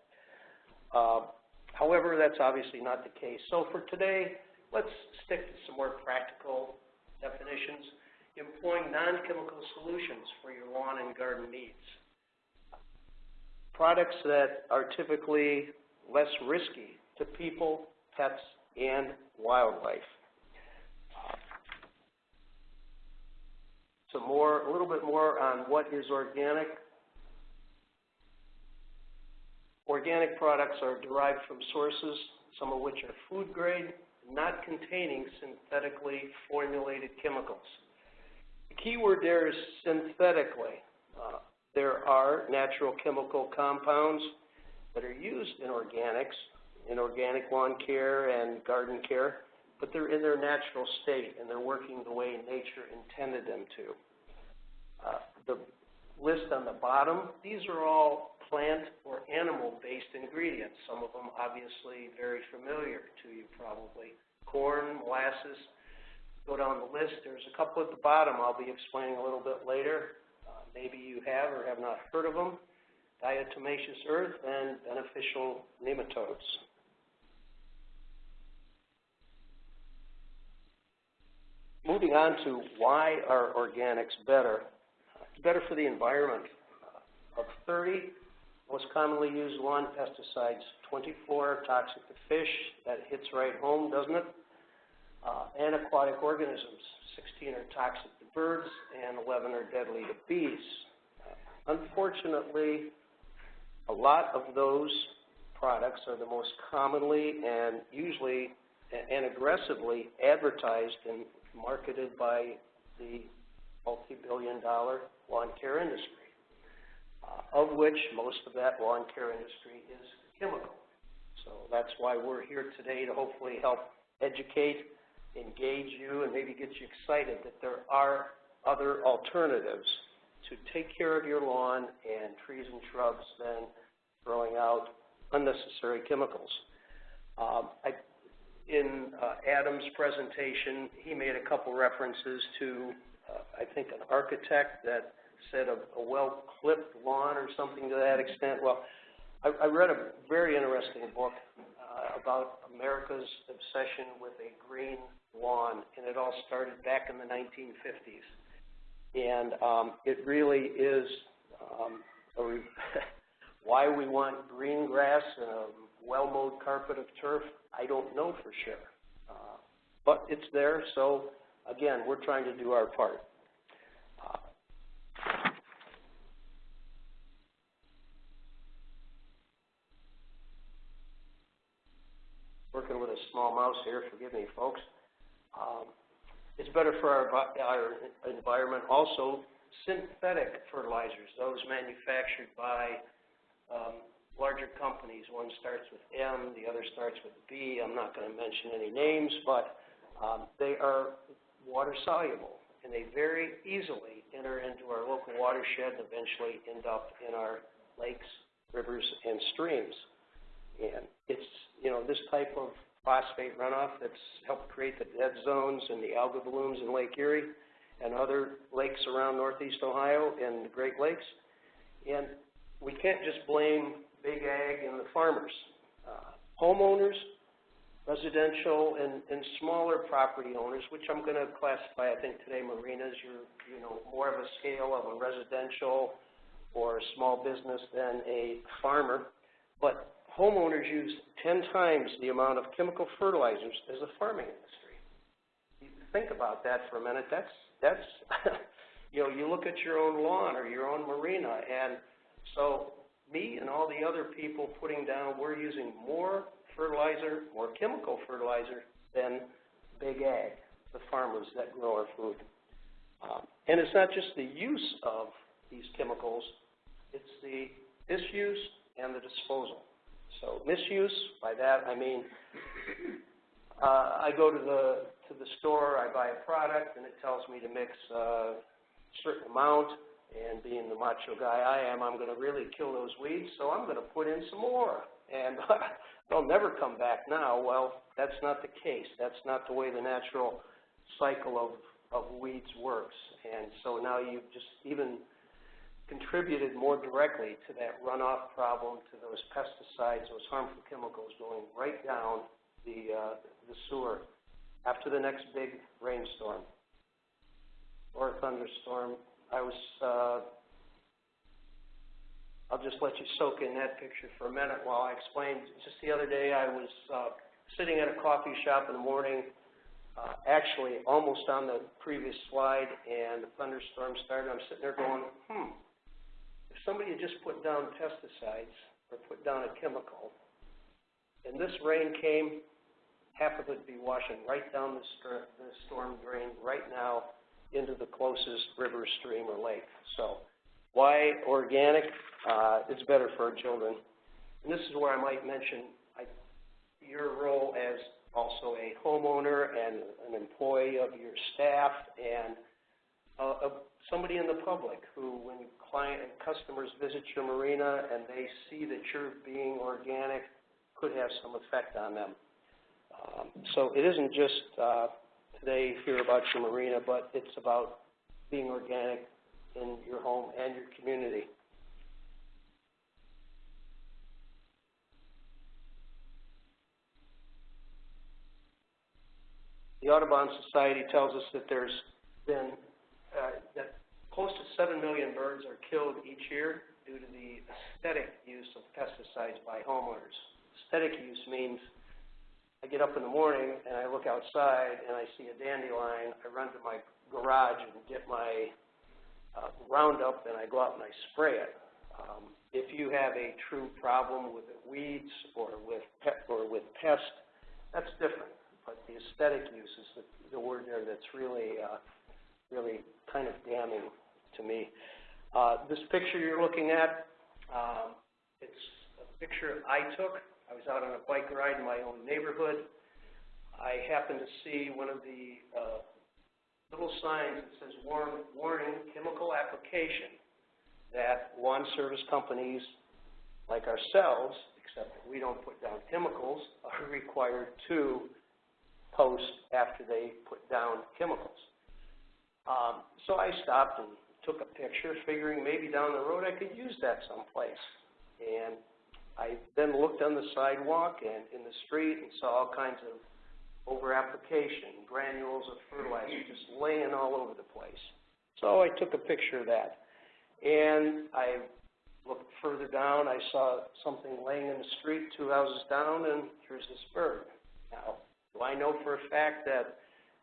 However, that's obviously not the case. So for today, let's stick to some more practical definitions employing non-chemical solutions for your lawn and garden needs. Products that are typically less risky to people, pets, and wildlife. Some more, a little bit more on what is organic. Organic products are derived from sources, some of which are food grade, not containing synthetically formulated chemicals. The key word there is synthetically. Uh, there are natural chemical compounds that are used in organics, in organic lawn care and garden care, but they're in their natural state and they're working the way nature intended them to. Uh, the list on the bottom, these are all plant or animal-based ingredients. Some of them obviously very familiar to you probably. Corn, molasses, go down the list. There's a couple at the bottom I'll be explaining a little bit later. Uh, maybe you have or have not heard of them. Diatomaceous earth and beneficial nematodes. Moving on to why are organics better? Better for the environment. Of 30 most commonly used lawn pesticides, 24 are toxic to fish. That hits right home, doesn't it? uh, and aquatic organisms. 16 are toxic to birds and 11 are deadly to bees. Uh, unfortunately, a lot of those products are the most commonly and usually and aggressively advertised and marketed by the multi-billion dollar lawn care industry, uh, of which most of that lawn care industry is chemical. So that's why we're here today to hopefully help educate engage you and maybe get you excited that there are other alternatives to take care of your lawn and trees and shrubs than throwing out unnecessary chemicals. Um, I, in uh, Adam's presentation, he made a couple references to, I think, an architect that said a, a well-clipped lawn or something to that extent. Well, I, I read a very interesting book uh, about America's obsession with a green lawn, and it all started back in the 1950s. And um, it really is um, a re- why we want green grass and a well-mowed carpet of turf. I don't know for sure, uh, but it's there. So again, we're trying to do our part. Working with a small mouse here, forgive me, folks. Um, it's better for our, our environment. Also, synthetic fertilizers, those manufactured by um, larger companies. One starts with M, the other starts with B. I'm not going to mention any names, but um, they are water soluble, and they very easily enter into our local watershed and eventually end up in our lakes, rivers, and streams. And it's, you know, this type of phosphate runoff that's helped create the dead zones and the algal blooms in Lake Erie and other lakes around northeast Ohio and the Great Lakes. And we can't just blame big ag and the farmers. Uh, homeowners, residential and, and smaller property owners, which I'm going to classify, I think today marinas, you're, you know, more of a scale of a residential or a small business than a farmer. But homeowners use 10 times the amount of chemical fertilizers as the farming industry. You think about that for a minute. That's, that's you know, you look at your own lawn or your own marina, and so me and all the other people putting down, we're using more fertilizer, more chemical fertilizer than big ag, the farmers that grow our food. Um, and it's not just the use of these chemicals, it's the misuse and the disposal. So misuse, by that I mean uh, I go to the to the store, I buy a product, and it tells me to mix uh, a certain amount. And being the macho guy I am, I'm going to really kill those weeds, so I'm going to put in some more. And they'll never come back now. Well, that's not the case. That's not the way the natural cycle of, of weeds works. And so now you've just even contributed more directly to that runoff problem, to those pesticides, those harmful chemicals going right down the, uh, the sewer after the next big rainstorm or thunderstorm. I was, uh, I'll just let you soak in that picture for a minute while I explain. Just the other day, I was uh, sitting at a coffee shop in the morning, uh, actually almost on the previous slide, and the thunderstorm started. I'm sitting there going, hmm, if somebody had just put down pesticides or put down a chemical, and this rain came, half of it would be washing right down the, the storm drain right now into the closest river, stream, or lake. So why organic? Uh, it's better for our children. And this is where I might mention I, your role as also a homeowner and an employee of your staff and uh, somebody in the public who, when client and customers visit your marina and they see that you're being organic, could have some effect on them. Um, so it isn't just uh, today hear about your marina, but it's about being organic in your home and your community. The Audubon Society tells us that there's been uh, that close to 7 million birds are killed each year due to the aesthetic use of pesticides by homeowners. Aesthetic use means I get up in the morning and I look outside and I see a dandelion, I run to my garage and get my uh, Roundup and I go out and I spray it. Um, if you have a true problem with weeds or with pe- or with pest, that's different. But the aesthetic use is the, the word there that's really uh, really kind of damning to me. Uh, this picture you're looking at, um, it's a picture I took. I was out on a bike ride in my own neighborhood. I happened to see one of the, uh, little signs that says warn, warning, chemical application, that lawn service companies like ourselves, except we don't put down chemicals, are required to post after they put down chemicals. Um, so I stopped and took a picture, figuring maybe down the road I could use that someplace. And I then looked on the sidewalk and in the street and saw all kinds of over-application, granules of fertilizer just laying all over the place. So I took a picture of that. And I looked further down, I saw something laying in the street two houses down, and here's this bird. Now, do I know for a fact that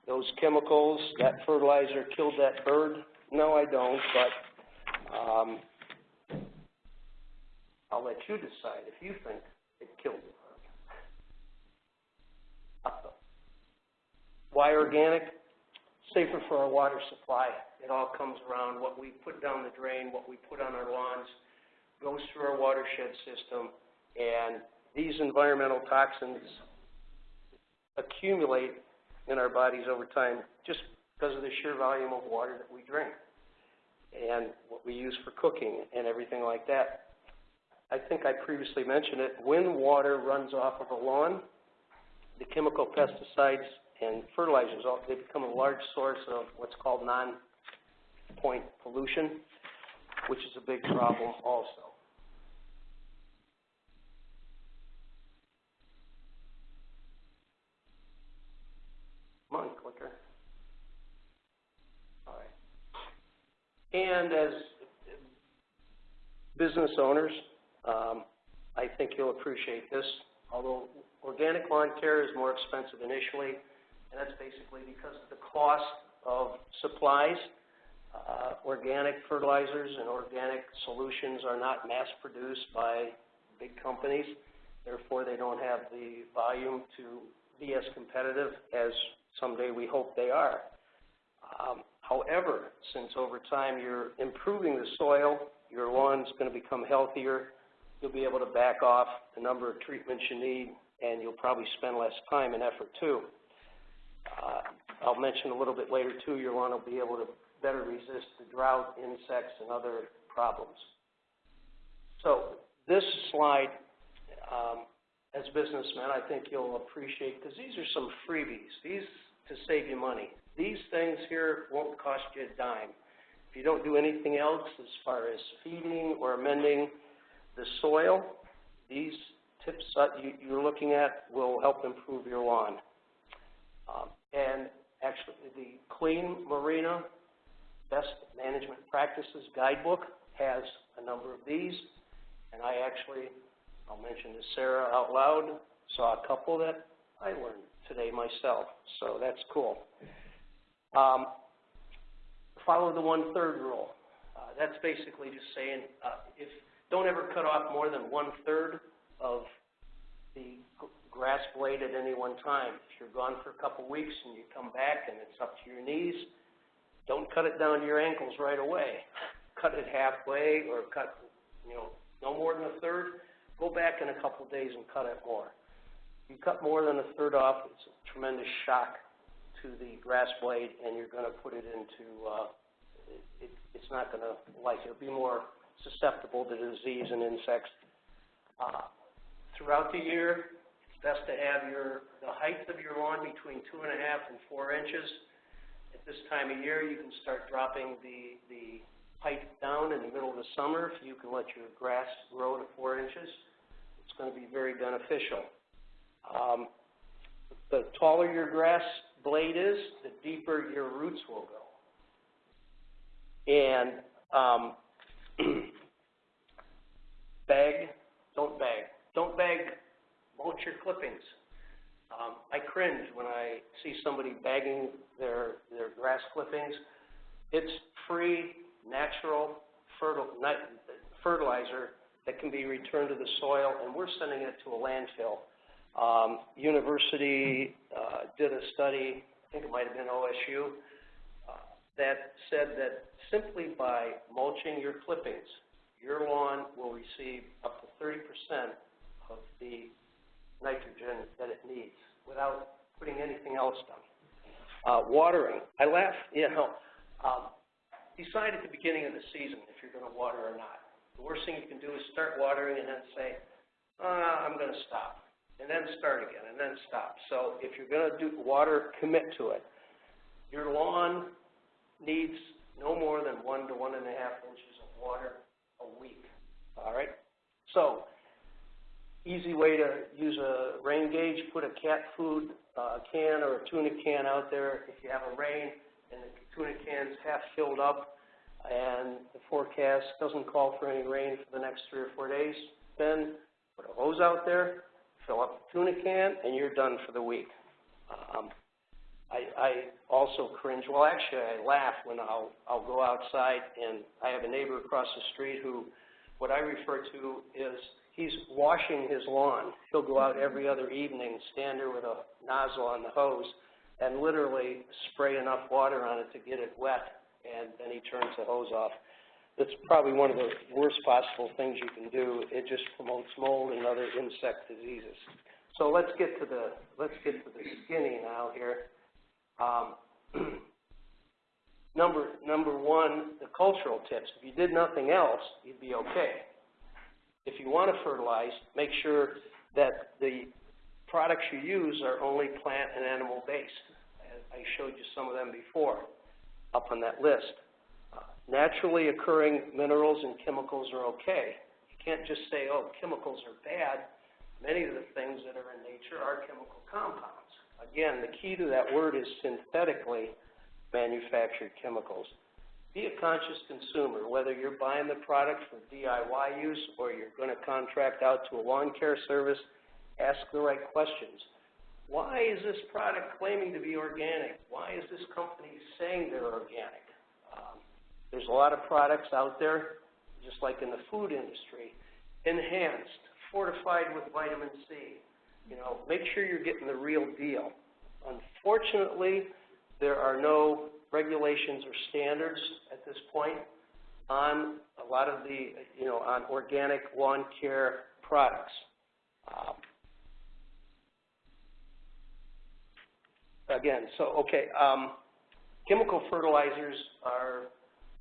those chemicals, that fertilizer killed that bird? No, I don't, but um, I'll let you decide if you think it killed the bird. Uh, Why organic? Safer for our water supply. It all comes around what we put down the drain, what we put on our lawns, goes through our watershed system, and these environmental toxins accumulate in our bodies over time just because of the sheer volume of water that we drink and what we use for cooking and everything like that. I think I previously mentioned it, when water runs off of a lawn, the chemical pesticides and fertilizers, they become a large source of what's called non-point pollution, which is a big problem also. Come on, clicker. All right. And as business owners, um, I think you'll appreciate this. Although organic lawn care is more expensive initially, and that's basically because of the cost of supplies. Uh, organic fertilizers and organic solutions are not mass-produced by big companies. Therefore, they don't have the volume to be as competitive as someday we hope they are. Um, however, since over time you're improving the soil, your lawn's going to become healthier, you'll be able to back off the number of treatments you need, and you'll probably spend less time and effort too. Uh, I'll mention a little bit later too, your lawn will be able to better resist the drought, insects, and other problems. So this slide, um, as businessmen, I think you'll appreciate, because these are some freebies. These to save you money. These things here won't cost you a dime. If you don't do anything else as far as feeding or amending the soil, these tips that you, you're looking at will help improve your lawn. Um, and actually, the Clean Marina Best Management Practices Guidebook has a number of these, and I actually, I'll mention to Sarah out loud, saw a couple that I learned today myself, so that's cool. Um, follow the one-third rule. Uh, that's basically just saying, uh, if, don't ever cut off more than one-third of the grass blade at any one time. If you're gone for a couple weeks and you come back and it's up to your knees, don't cut it down to your ankles right away. Cut it halfway or cut, you know, no more than a third. Go back in a couple days and cut it more. You cut more than a third off, it's a tremendous shock to the grass blade and you're going to put it into, uh, it, it's not going to like it. It'll be more susceptible to disease and insects. Uh, throughout the year, best to have your, the height of your lawn between two and a half and four inches. At this time of year, you can start dropping the, the height down in the middle of the summer. If you can let your grass grow to four inches, it's going to be very beneficial. Um, the taller your grass blade is, the deeper your roots will go. And um, bag, don't bag. Don't bag, mulch your clippings. Um, I cringe when I see somebody bagging their, their grass clippings. It's free, natural fertil, fertilizer that can be returned to the soil, and we're sending it to a landfill. Um, university uh, did a study, I think it might have been OSU, uh, that said that simply by mulching your clippings, your lawn will receive up to 30% of the nitrogen that it needs without putting anything else down. Uh, watering, I laugh, you know, um, decide at the beginning of the season if you're gonna water or not. The worst thing you can do is start watering and then say, uh, I'm gonna stop, and then start again, and then stop. So if you're gonna do water, commit to it. Your lawn needs no more than one to one and a half inches of water a week, all right? So, easy way to use a rain gauge, put a cat food uh, can or a tuna can out there if you have a rain and the tuna can's half filled up and the forecast doesn't call for any rain for the next three or four days, then put a hose out there, fill up the tuna can, and you're done for the week. Um, I, I also cringe, well, actually, I laugh when I'll, I'll go outside and I have a neighbor across the street who, what I refer to is he's washing his lawn. He'll go out every other evening, stand there with a nozzle on the hose, and literally spray enough water on it to get it wet, and then he turns the hose off. It's probably one of the worst possible things you can do. It just promotes mold and other insect diseases. So let's get to the, let's get to the skinny now here. Um, number, number one, the cultural tips. If you did nothing else, you'd be okay. If you want to fertilize, make sure that the products you use are only plant and animal based. I showed you some of them before up on that list. Uh, naturally occurring minerals and chemicals are okay. You can't just say, oh, chemicals are bad. Many of the things that are in nature are chemical compounds. Again, the key to that word is synthetically manufactured chemicals. Be a conscious consumer, whether you're buying the product for DIY use or you're going to contract out to a lawn care service, ask the right questions. Why is this product claiming to be organic? Why is this company saying they're organic? Um, there's a lot of products out there, just like in the food industry, enhanced, fortified with vitamin C. You know, make sure you're getting the real deal. Unfortunately, there are no regulations or standards at this point on a lot of the, you know, on organic lawn care products. Um, again, so, okay, um, chemical fertilizers are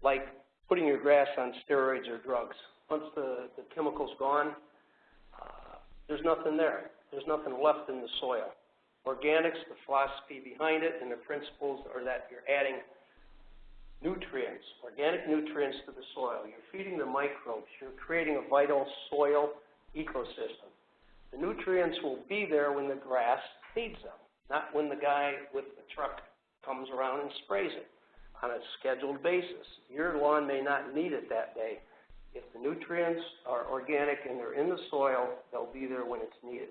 like putting your grass on steroids or drugs. Once the, the chemical's gone, uh, there's nothing there. There's nothing left in the soil. Organics, the philosophy behind it and the principles are that you're adding nutrients, organic nutrients to the soil. You're feeding the microbes. You're creating a vital soil ecosystem. The nutrients will be there when the grass needs them not when the guy with the truck comes around and sprays it on a scheduled basis. Your lawn may not need it that day. If the nutrients are organic and they're in the soil, they'll be there when it's needed.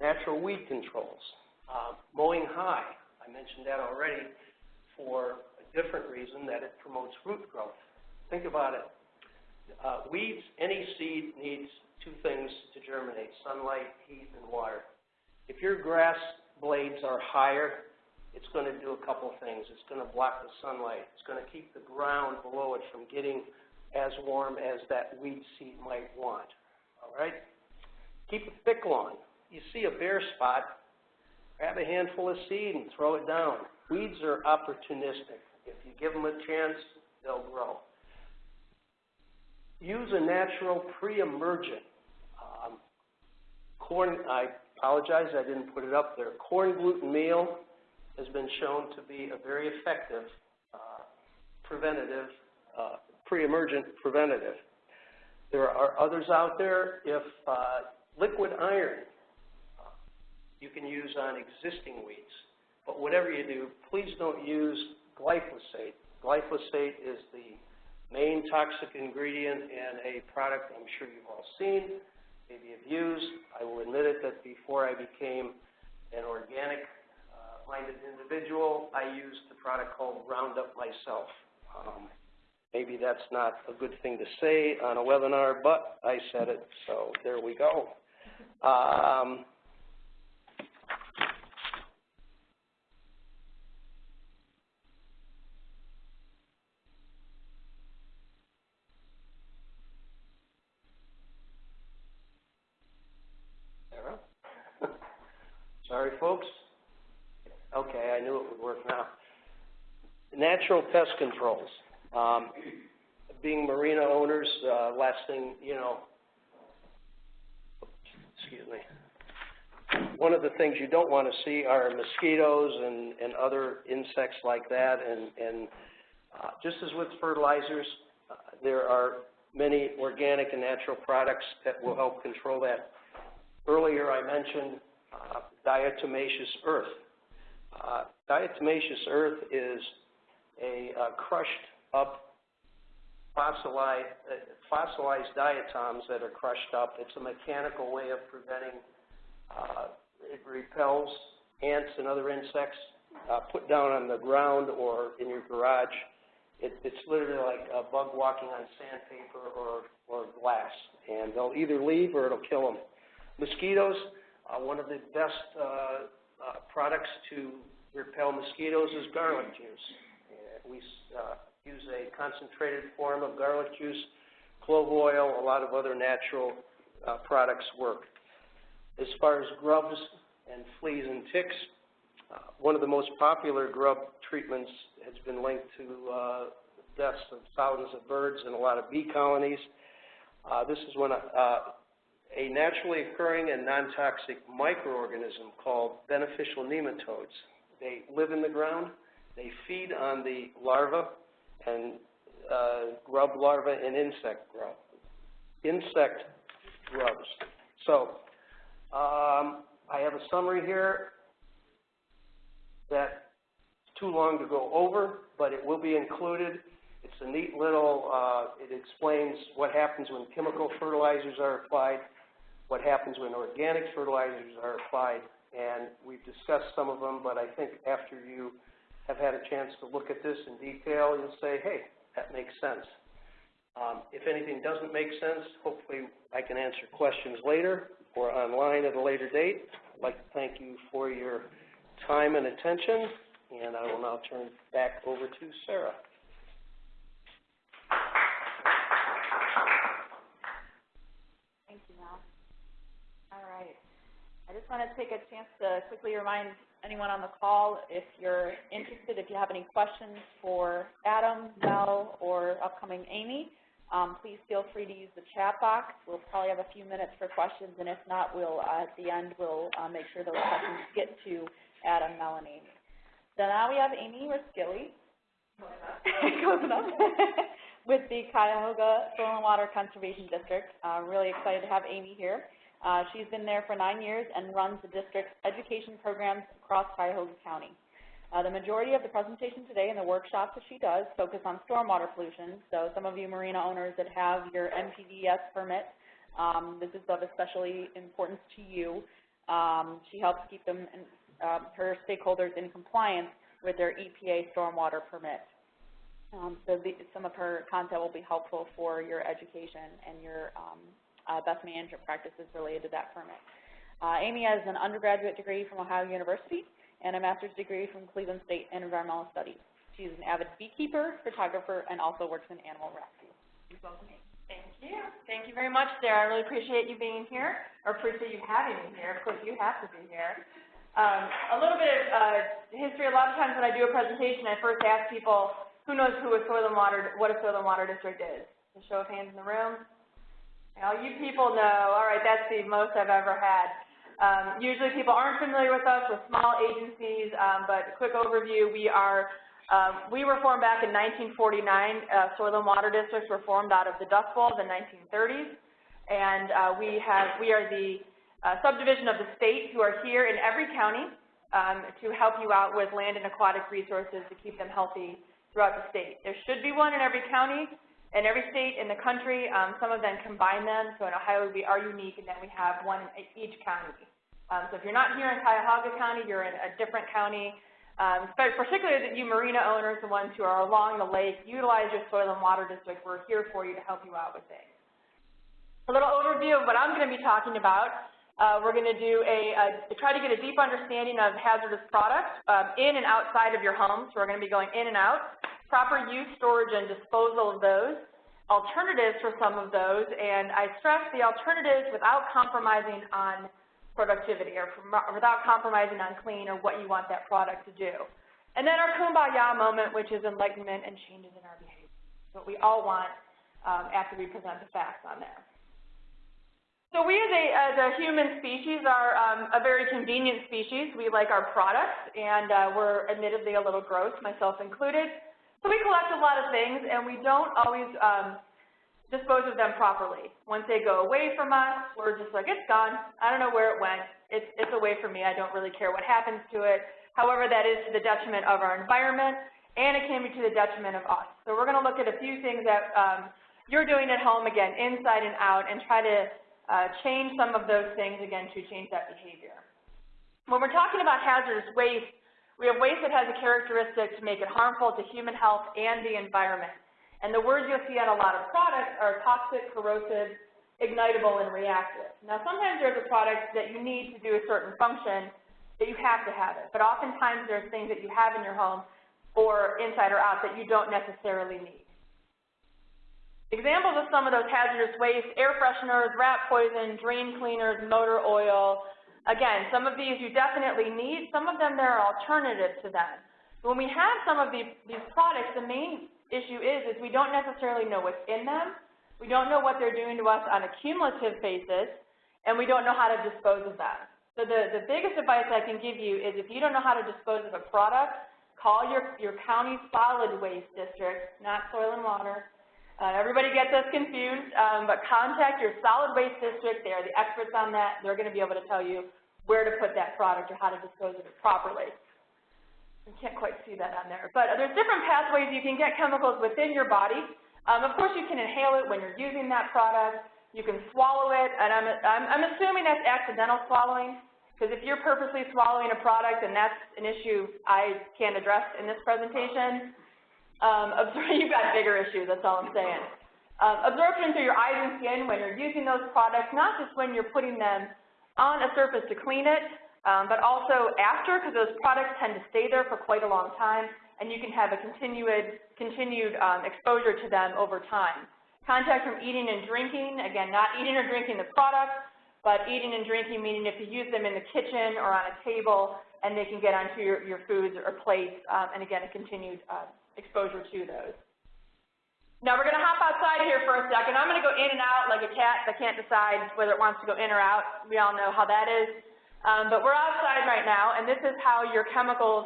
Natural weed controls. Uh, mowing high, I mentioned that already for a different reason, that it promotes root growth. Think about it. Uh, weeds, any seed needs two things to germinate, sunlight, heat, and water. If your grass blades are higher, it's going to do a couple things. It's going to block the sunlight. It's going to keep the ground below it from getting as warm as that weed seed might want. All right? Keep a thick lawn. You see a bare spot, grab a handful of seed and throw it down. Weeds are opportunistic. If you give them a chance, they'll grow. Use a natural pre-emergent. Um, corn, I apologize, I didn't put it up there. Corn gluten meal has been shown to be a very effective uh, preventative, uh, pre-emergent preventative. There are others out there. If uh, liquid iron you can use on existing weeds, but whatever you do, please don't use glyphosate. Glyphosate is the main toxic ingredient in a product I'm sure you've all seen maybe have used. I will admit it that before I became an organic-minded uh, individual, I used the product called Roundup myself. Um, maybe that's not a good thing to say on a webinar, but I said it, so there we go. Um, Sorry, folks. Natural pest controls. Um, being marina owners, uh, last thing, you know, excuse me. One of the things you don't want to see are mosquitoes and, and other insects like that. And, and uh, just as with fertilizers, uh, there are many organic and natural products that will help control that. Earlier I mentioned uh, diatomaceous earth. Uh, diatomaceous earth is a uh, crushed up fossilized, uh, fossilized diatoms that are crushed up. It's a mechanical way of preventing, uh, it repels ants and other insects uh, put down on the ground or in your garage. It, it's literally like a bug walking on sandpaper or, or glass, and they'll either leave or it'll kill them. Mosquitoes, uh, one of the best uh, uh, products to repel mosquitoes is garlic juice. We uh, use a concentrated form of garlic juice, clove oil, a lot of other natural uh, products work. As far as grubs and fleas and ticks, uh, one of the most popular grub treatments has been linked to uh, deaths of thousands of birds and a lot of bee colonies. Uh, this is when uh, a naturally occurring and non-toxic microorganism called beneficial nematodes. They live in the ground. They feed on the larvae and uh, grub larvae and insect grub, insect grubs. So um, I have a summary here that too long to go over, but it will be included. It's a neat little, uh, it explains what happens when chemical fertilizers are applied, what happens when organic fertilizers are applied, and we've discussed some of them, but I think after you have had a chance to look at this in detail, you'll say, hey, that makes sense. Um, if anything doesn't make sense, hopefully I can answer questions later or online at a later date. I'd like to thank you for your time and attention, and I will now turn back over to Sarah. Thank you, Mel. All right. I just want to take a chance to quickly remind anyone on the call, if you're interested, if you have any questions for Adam, Mel, or upcoming Amy, um, please feel free to use the chat box. We'll probably have a few minutes for questions, and if not, we'll, uh, at the end, we'll uh, make sure those questions get to Adam, Mel, and Amy. So now we have Amy Roskilly. With the Cuyahoga Soil and Water Conservation District. Uh, really excited to have Amy here. Uh, she's been there for nine years and runs the district's education programs across Cuyahoga County. Uh, the majority of the presentation today and the workshops that she does focus on stormwater pollution. So some of you marina owners that have your NPDES permit, um, this is of especially importance to you. Um, she helps keep them, in, uh, her stakeholders in compliance with their EPA stormwater permit. Um, so the, some of her content will be helpful for your education and your um, uh, best management practices related to that permit. Uh, Amy has an undergraduate degree from Ohio University and a master's degree from Cleveland State in environmental studies. She's an avid beekeeper, photographer, and also works in animal rescue. Please welcome Thank you. Thank you very much, Sarah. I really appreciate you being here, or appreciate you having me here. Of course, you have to be here. Um, a little bit of uh, history. A lot of times when I do a presentation, I first ask people, who knows who a soil and water, what a soil and water district is? A show of hands in the room. All you people know. All right, that's the most I've ever had. Um, usually people aren't familiar with us, with small agencies, um, but quick overview, we are, um, we were formed back in 1949. Uh, soil and water districts were formed out of the Dust Bowl in the 1930s, and uh, we have, we are the uh, subdivision of the state who are here in every county um, to help you out with land and aquatic resources to keep them healthy throughout the state. There should be one in every county, in every state in the country. Um, some of them combine them, so in Ohio we are unique in that we have one in each county. Um, so if you're not here in Cuyahoga County, you're in a different county. Um, but particularly you marina owners, the ones who are along the lake, utilize your soil and water district. We're here for you to help you out with things. A little overview of what I'm going to be talking about. Uh, we're going to do a, a, try to get a deep understanding of hazardous products um, in and outside of your home. So we're going to be going in and out proper use, storage, and disposal of those, alternatives for some of those, and I stress the alternatives without compromising on productivity or without compromising on clean or what you want that product to do. And then our kumbaya moment, which is enlightenment and changes in our behavior. What we all want um, after we present the facts on there. So we as a, as a human species are um, a very convenient species. We like our products, and uh, we're admittedly a little gross, myself included. So we collect a lot of things, and we don't always um, dispose of them properly. Once they go away from us, we're just like, it's gone. I don't know where it went. It's, it's away from me. I don't really care what happens to it. However, that is to the detriment of our environment, and it can be to the detriment of us. So we're going to look at a few things that um, you're doing at home, again, inside and out, and try to uh, change some of those things, again, to change that behavior. When we're talking about hazardous waste, we have waste that has a characteristic to make it harmful to human health and the environment. And the words you'll see on a lot of products are toxic, corrosive, ignitable, and reactive. Now, sometimes there's a product that you need to do a certain function, that you have to have it. But oftentimes there's things that you have in your home or inside or out that you don't necessarily need. Examples of some of those hazardous waste, air fresheners, rat poison, drain cleaners, motor oil. Again, some of these you definitely need. Some of them there are alternatives to them. When we have some of these, these products, the main issue is, is we don't necessarily know what's in them. We don't know what they're doing to us on a cumulative basis, and we don't know how to dispose of them. So the, the biggest advice I can give you is if you don't know how to dispose of a product, call your, your county solid waste district, not soil and water. Uh, everybody gets us confused, um, but contact your solid waste district. They are the experts on that. They're going to be able to tell you where to put that product or how to dispose of it properly. You can't quite see that on there. But there's different pathways you can get chemicals within your body. Um, of course, you can inhale it when you're using that product. You can swallow it, and I'm, I'm, I'm assuming that's accidental swallowing. Because if you're purposely swallowing a product, and that's an issue I can't address in this presentation, um, you've got bigger issues, that's all I'm saying. Um, absorption through your eyes and skin when you're using those products, not just when you're putting them on a surface to clean it, um, but also after, because those products tend to stay there for quite a long time, and you can have a continued, continued um, exposure to them over time. Contact from eating and drinking, again, not eating or drinking the product, but eating and drinking, meaning if you use them in the kitchen or on a table, and they can get onto your, your foods or plates, um, and again, a continued uh, exposure to those. Now we're going to hop outside here for a second. I'm going to go in and out like a cat that can't decide whether it wants to go in or out. We all know how that is. Um, but we're outside right now, and this is how your chemicals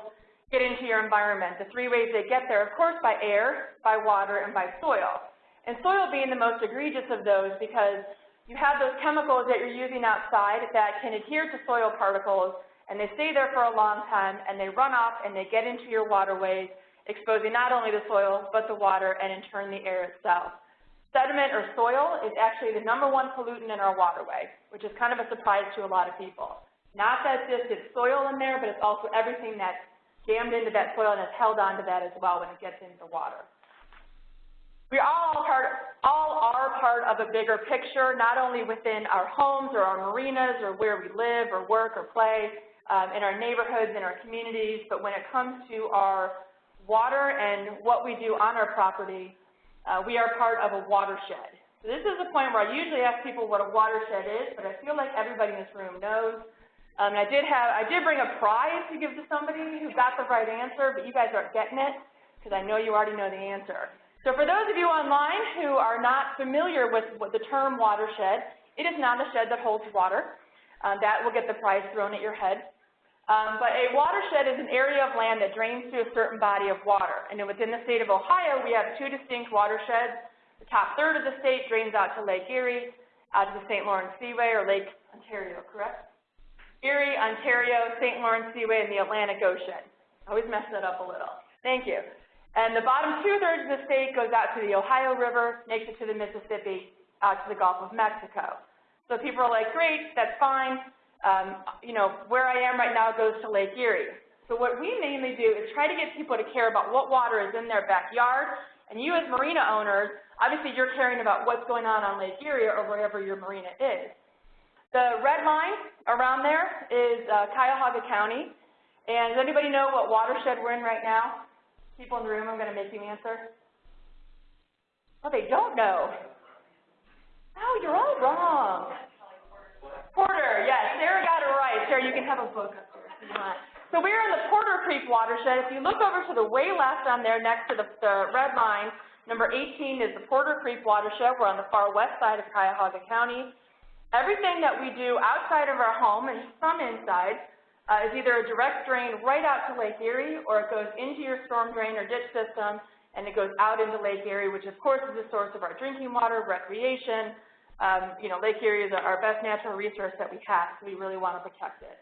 get into your environment. The three ways they get there, of course, by air, by water, and by soil. And soil being the most egregious of those because you have those chemicals that you're using outside that can adhere to soil particles, and they stay there for a long time, and they run off and they get into your waterways, exposing not only the soil, but the water, and in turn the air itself. Sediment or soil is actually the number one pollutant in our waterway, which is kind of a surprise to a lot of people. Not that just it's soil in there, but it's also everything that's jammed into that soil and is held onto that as well when it gets into the water. We all part, all are part of a bigger picture, not only within our homes or our marinas or where we live or work or play, um, in our neighborhoods, in our communities, but when it comes to our water and what we do on our property, uh, we are part of a watershed. So this is the point where I usually ask people what a watershed is, but I feel like everybody in this room knows. Um, and I did have, I did bring a prize to give to somebody who got the right answer, but you guys aren't getting it because I know you already know the answer. So for those of you online who are not familiar with the term watershed, it is not a shed that holds water. Um, that will get the prize thrown at your head. Um, but a watershed is an area of land that drains through a certain body of water. And within the state of Ohio, we have two distinct watersheds. The top third of the state drains out to Lake Erie, out to the St. Lawrence Seaway, or Lake Ontario, correct? Erie, Ontario, St. Lawrence Seaway, and the Atlantic Ocean. I always mess that up a little. Thank you. And the bottom two-thirds of the state goes out to the Ohio River, makes it to the Mississippi, out to the Gulf of Mexico. So people are like, great, that's fine. Um, you know, where I am right now goes to Lake Erie. So what we mainly do is try to get people to care about what water is in their backyard. And you as marina owners, obviously you're caring about what's going on on Lake Erie or wherever your marina is. The red line around there is uh, Cuyahoga County. And does anybody know what watershed we're in right now? people in the room, I'm going to make you answer? Oh, they don't know. Oh, you're all wrong. Porter, yes, Sarah got it right. Sarah, you can have a book up here if you want. So we are in the Porter Creek watershed. If you look over to the way left on there next to the, the red line, number 18 is the Porter Creek watershed. We're on the far west side of Cuyahoga County. Everything that we do outside of our home and some inside uh, is either a direct drain right out to Lake Erie or it goes into your storm drain or ditch system and it goes out into Lake Erie, which of course is the source of our drinking water, recreation. Um, you know, Lake Erie is our best natural resource that we have, so we really want to protect it.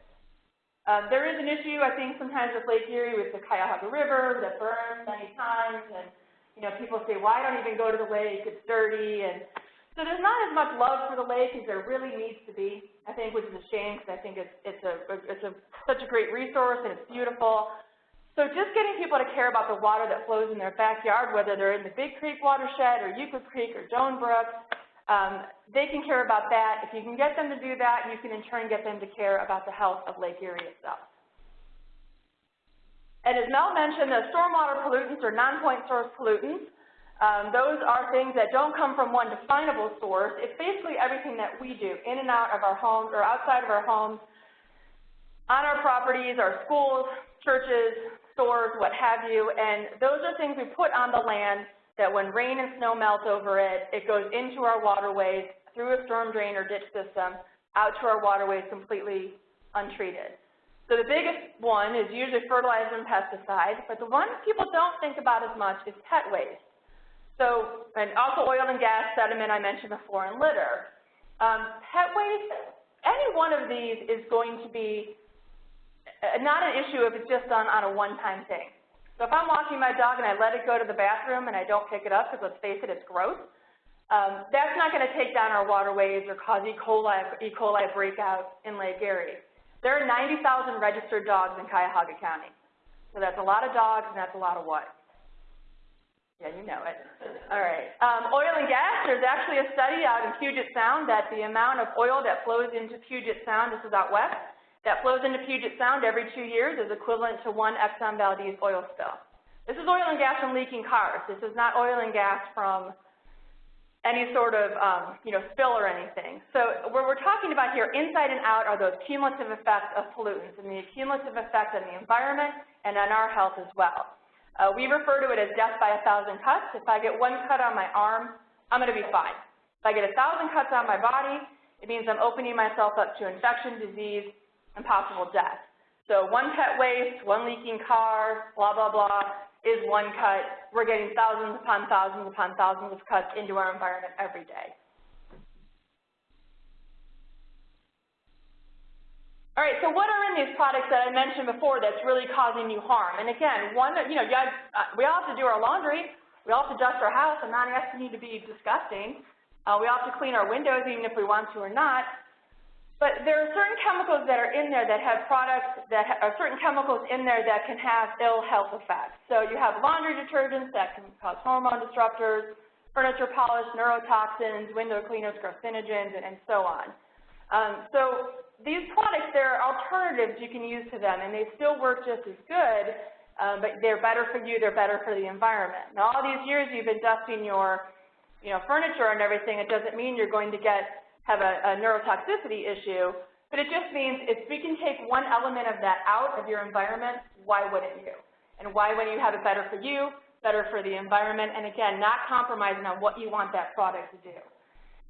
Um, there is an issue, I think, sometimes with Lake Erie with the Cuyahoga River that burns many times, and, you know, people say, well, don't even go to the lake, it's dirty, and so there's not as much love for the lake as there really needs to be, I think, which is a shame, because I think it's, it's, a, it's a, such a great resource, and it's beautiful. So just getting people to care about the water that flows in their backyard, whether they're in the Big Creek watershed, or Euclid Creek, or Doan Brook, um, they can care about that. If you can get them to do that, you can in turn get them to care about the health of Lake Erie itself. And as Mel mentioned, the stormwater pollutants or non-point source pollutants, um, those are things that don't come from one definable source. It's basically everything that we do in and out of our homes or outside of our homes, on our properties, our schools, churches, stores, what have you, and those are things we put on the land that when rain and snow melt over it, it goes into our waterways through a storm drain or ditch system out to our waterways completely untreated. So the biggest one is usually fertilizer and pesticide, but the one people don't think about as much is pet waste. So, and also oil and gas, sediment I mentioned before, and litter. Um, pet waste, any one of these is going to be uh, not an issue if it's just done on a one-time thing. So if I'm walking my dog and I let it go to the bathroom and I don't pick it up, because let's face it, it's gross, um, that's not going to take down our waterways or cause E. coli, e. coli breakout in Lake Erie. There are 90,000 registered dogs in Cuyahoga County. So that's a lot of dogs and that's a lot of what? Yeah, you know it. All right. Um, oil and gas, there's actually a study out in Puget Sound that the amount of oil that flows into Puget Sound, this is out west, that flows into Puget Sound every two years is equivalent to one Exxon Valdez oil spill. This is oil and gas from leaking cars. This is not oil and gas from any sort of um, you know, spill or anything. So what we're talking about here, inside and out, are those cumulative effects of pollutants and the cumulative effect on the environment and on our health as well. Uh, we refer to it as death by a thousand cuts. If I get one cut on my arm, I'm going to be fine. If I get a thousand cuts on my body, it means I'm opening myself up to infection, disease, and possible death. So one pet waste, one leaking car, blah, blah, blah, is one cut. We're getting thousands upon thousands upon thousands of cuts into our environment every day. All right, so what are in these products that I mentioned before that's really causing you harm? And again, one, you know, you guys, uh, we all have to do our laundry. We all have to dust our house. I'm not asking you to be disgusting. Uh, we all have to clean our windows even if we want to or not. But there are certain chemicals that are in there that have products that are certain chemicals in there that can have ill health effects. So you have laundry detergents that can cause hormone disruptors, furniture polish, neurotoxins, window cleaners, carcinogens, and, and so on. Um, so these products, there are alternatives you can use to them, and they still work just as good, uh, but they're better for you, they're better for the environment. Now, all these years you've been dusting your you know, furniture and everything, it doesn't mean you're going to get have a, a neurotoxicity issue, but it just means if we can take one element of that out of your environment, why wouldn't you? And why wouldn't you have it better for you, better for the environment, and again, not compromising on what you want that product to do.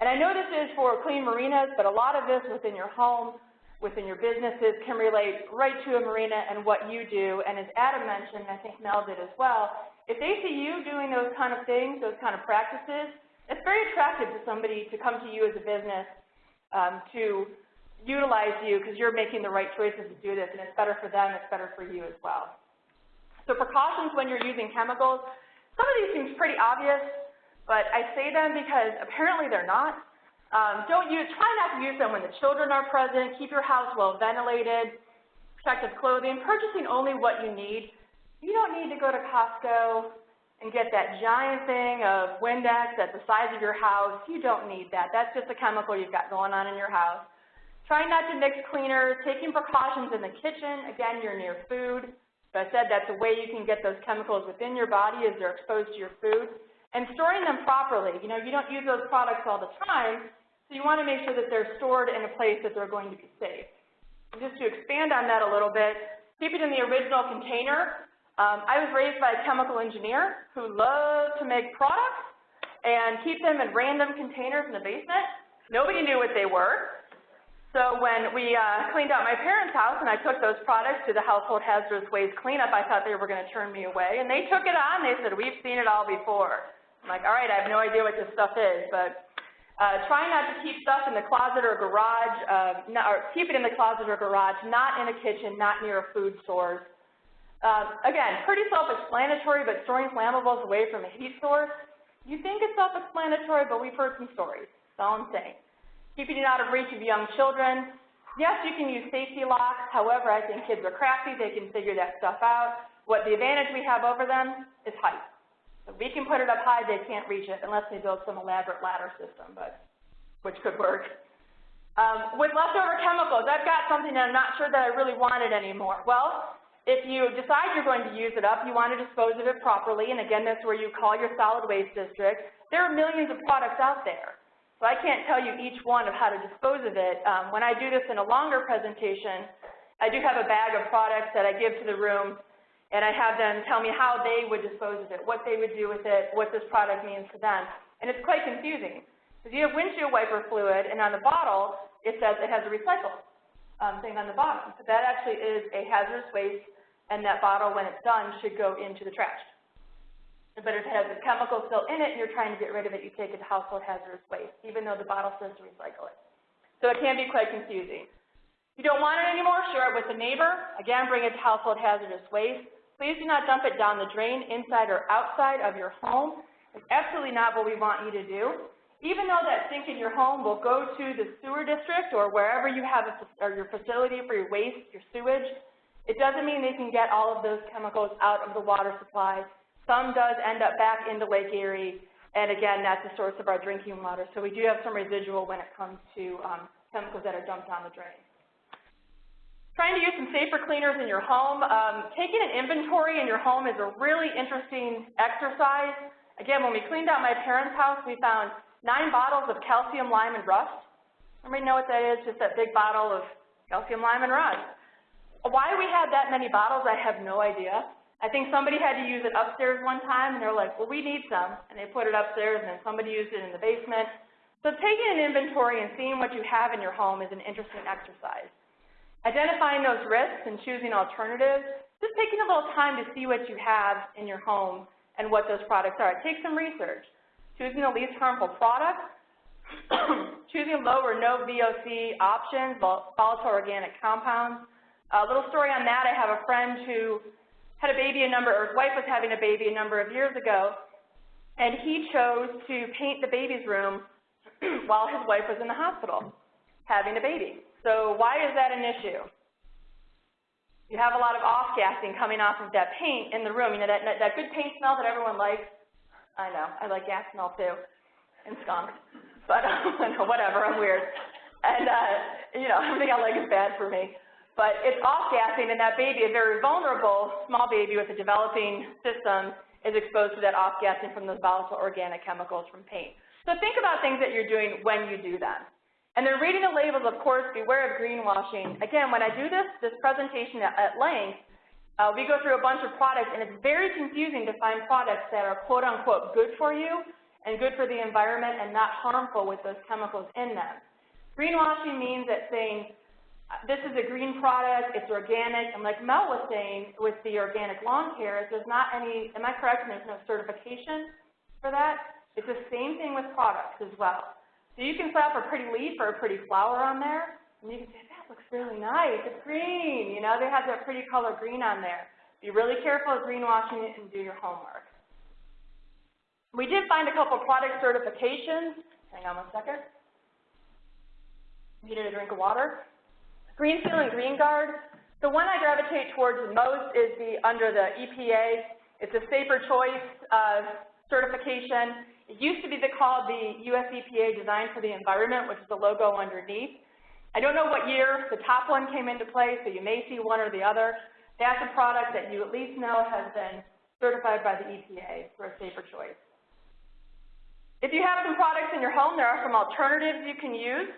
And I know this is for clean marinas, but a lot of this within your home, within your businesses can relate right to a marina and what you do. And as Adam mentioned, I think Mel did as well, if they see you doing those kind of things, those kind of practices, it's very attractive to somebody to come to you as a business um, to utilize you because you're making the right choices to do this, and it's better for them, it's better for you as well. So precautions when you're using chemicals, some of these seem pretty obvious, but I say them because apparently they're not. Um, don't use, try not to use them when the children are present, keep your house well ventilated, protective clothing, purchasing only what you need. You don't need to go to Costco and get that giant thing of Windex at the size of your house. You don't need that. That's just a chemical you've got going on in your house. Try not to mix cleaners, taking precautions in the kitchen. Again, you're near food. So I said that's a way you can get those chemicals within your body as they're exposed to your food. And storing them properly. You know, you don't use those products all the time, so you want to make sure that they're stored in a place that they're going to be safe. And just to expand on that a little bit, keep it in the original container. Um, I was raised by a chemical engineer who loved to make products and keep them in random containers in the basement. Nobody knew what they were. So when we uh, cleaned out my parents' house and I took those products to the household hazardous waste cleanup, I thought they were going to turn me away. And they took it on. They said, we've seen it all before. I'm like, all right, I have no idea what this stuff is, but uh, try not to keep stuff in the closet or garage, uh, not, or keep it in the closet or garage, not in a kitchen, not near a food source. Uh, again, pretty self-explanatory, but storing flammables away from a heat source, you think it's self-explanatory, but we've heard some stories. That's all I'm saying. Keeping it out of reach of young children. Yes, you can use safety locks. However, I think kids are crafty. They can figure that stuff out. What the advantage we have over them is height. So we can put it up high, they can't reach it unless they build some elaborate ladder system, but which could work. Um, with leftover chemicals, I've got something that I'm not sure that I really wanted anymore. Well, if you decide you're going to use it up, you want to dispose of it properly, and again, that's where you call your solid waste district. There are millions of products out there, so I can't tell you each one of how to dispose of it. Um, when I do this in a longer presentation, I do have a bag of products that I give to the room and I have them tell me how they would dispose of it, what they would do with it, what this product means to them. And it's quite confusing, because you have windshield wiper fluid, and on the bottle, it says it has a recycle um, thing on the bottom. But that actually is a hazardous waste, and that bottle, when it's done, should go into the trash. But if it has a chemical still in it and you're trying to get rid of it, you take it to household hazardous waste, even though the bottle says to recycle it. So it can be quite confusing. If you don't want it anymore, share it with a neighbor. Again, bring it to household hazardous waste. Please do not dump it down the drain, inside or outside of your home. It's absolutely not what we want you to do. Even though that sink in your home will go to the sewer district or wherever you have a, or your facility for your waste, your sewage, it doesn't mean they can get all of those chemicals out of the water supply. Some does end up back into Lake Erie, and again, that's the source of our drinking water. So we do have some residual when it comes to um, chemicals that are dumped down the drain. Trying to use some safer cleaners in your home. Um, taking an inventory in your home is a really interesting exercise. Again, when we cleaned out my parents' house, we found nine bottles of calcium, lime, and rust. Everybody know what that is? Just that big bottle of calcium, lime, and rust. Why we had that many bottles, I have no idea. I think somebody had to use it upstairs one time, and they're like, well, we need some. And they put it upstairs, and then somebody used it in the basement. So taking an inventory and seeing what you have in your home is an interesting exercise. Identifying those risks and choosing alternatives, just taking a little time to see what you have in your home and what those products are. Take some research. Choosing the least harmful products, choosing low or no VOC options, volatile organic compounds. A little story on that, I have a friend who had a baby a number, or his wife was having a baby a number of years ago, and he chose to paint the baby's room while his wife was in the hospital having a baby. So why is that an issue? You have a lot of off-gassing coming off of that paint in the room. You know, that, that good paint smell that everyone likes? I know, I like gas smell too, and skunk. But whatever, I'm weird. And, uh, you know, everything I like is bad for me. But it's off-gassing, and that baby, a very vulnerable small baby with a developing system, is exposed to that off-gassing from those volatile organic chemicals from paint. So think about things that you're doing when you do them. And then reading the labels, of course, beware of greenwashing. Again, when I do this, this presentation at, at length, uh, we go through a bunch of products, and it's very confusing to find products that are quote-unquote good for you and good for the environment and not harmful with those chemicals in them. Greenwashing means that saying, this is a green product, it's organic, and like Mel was saying with the organic lawn care, there's not any, am I correct, there's no certification for that? It's the same thing with products as well. So you can slap a pretty leaf or a pretty flower on there, and you can say, that looks really nice, it's green, you know, they have that pretty color green on there. Be really careful of greenwashing it and do your homework. We did find a couple product certifications. Hang on one second. Needed a drink of water. Green Seal and Green Guard. The one I gravitate towards the most is the under the EPA. It's a safer choice uh, certification. It used to be called the US EPA Design for the Environment, which is the logo underneath. I don't know what year the top one came into play, so you may see one or the other. That's a product that you at least know has been certified by the EPA for a safer choice. If you have some products in your home, there are some alternatives you can use.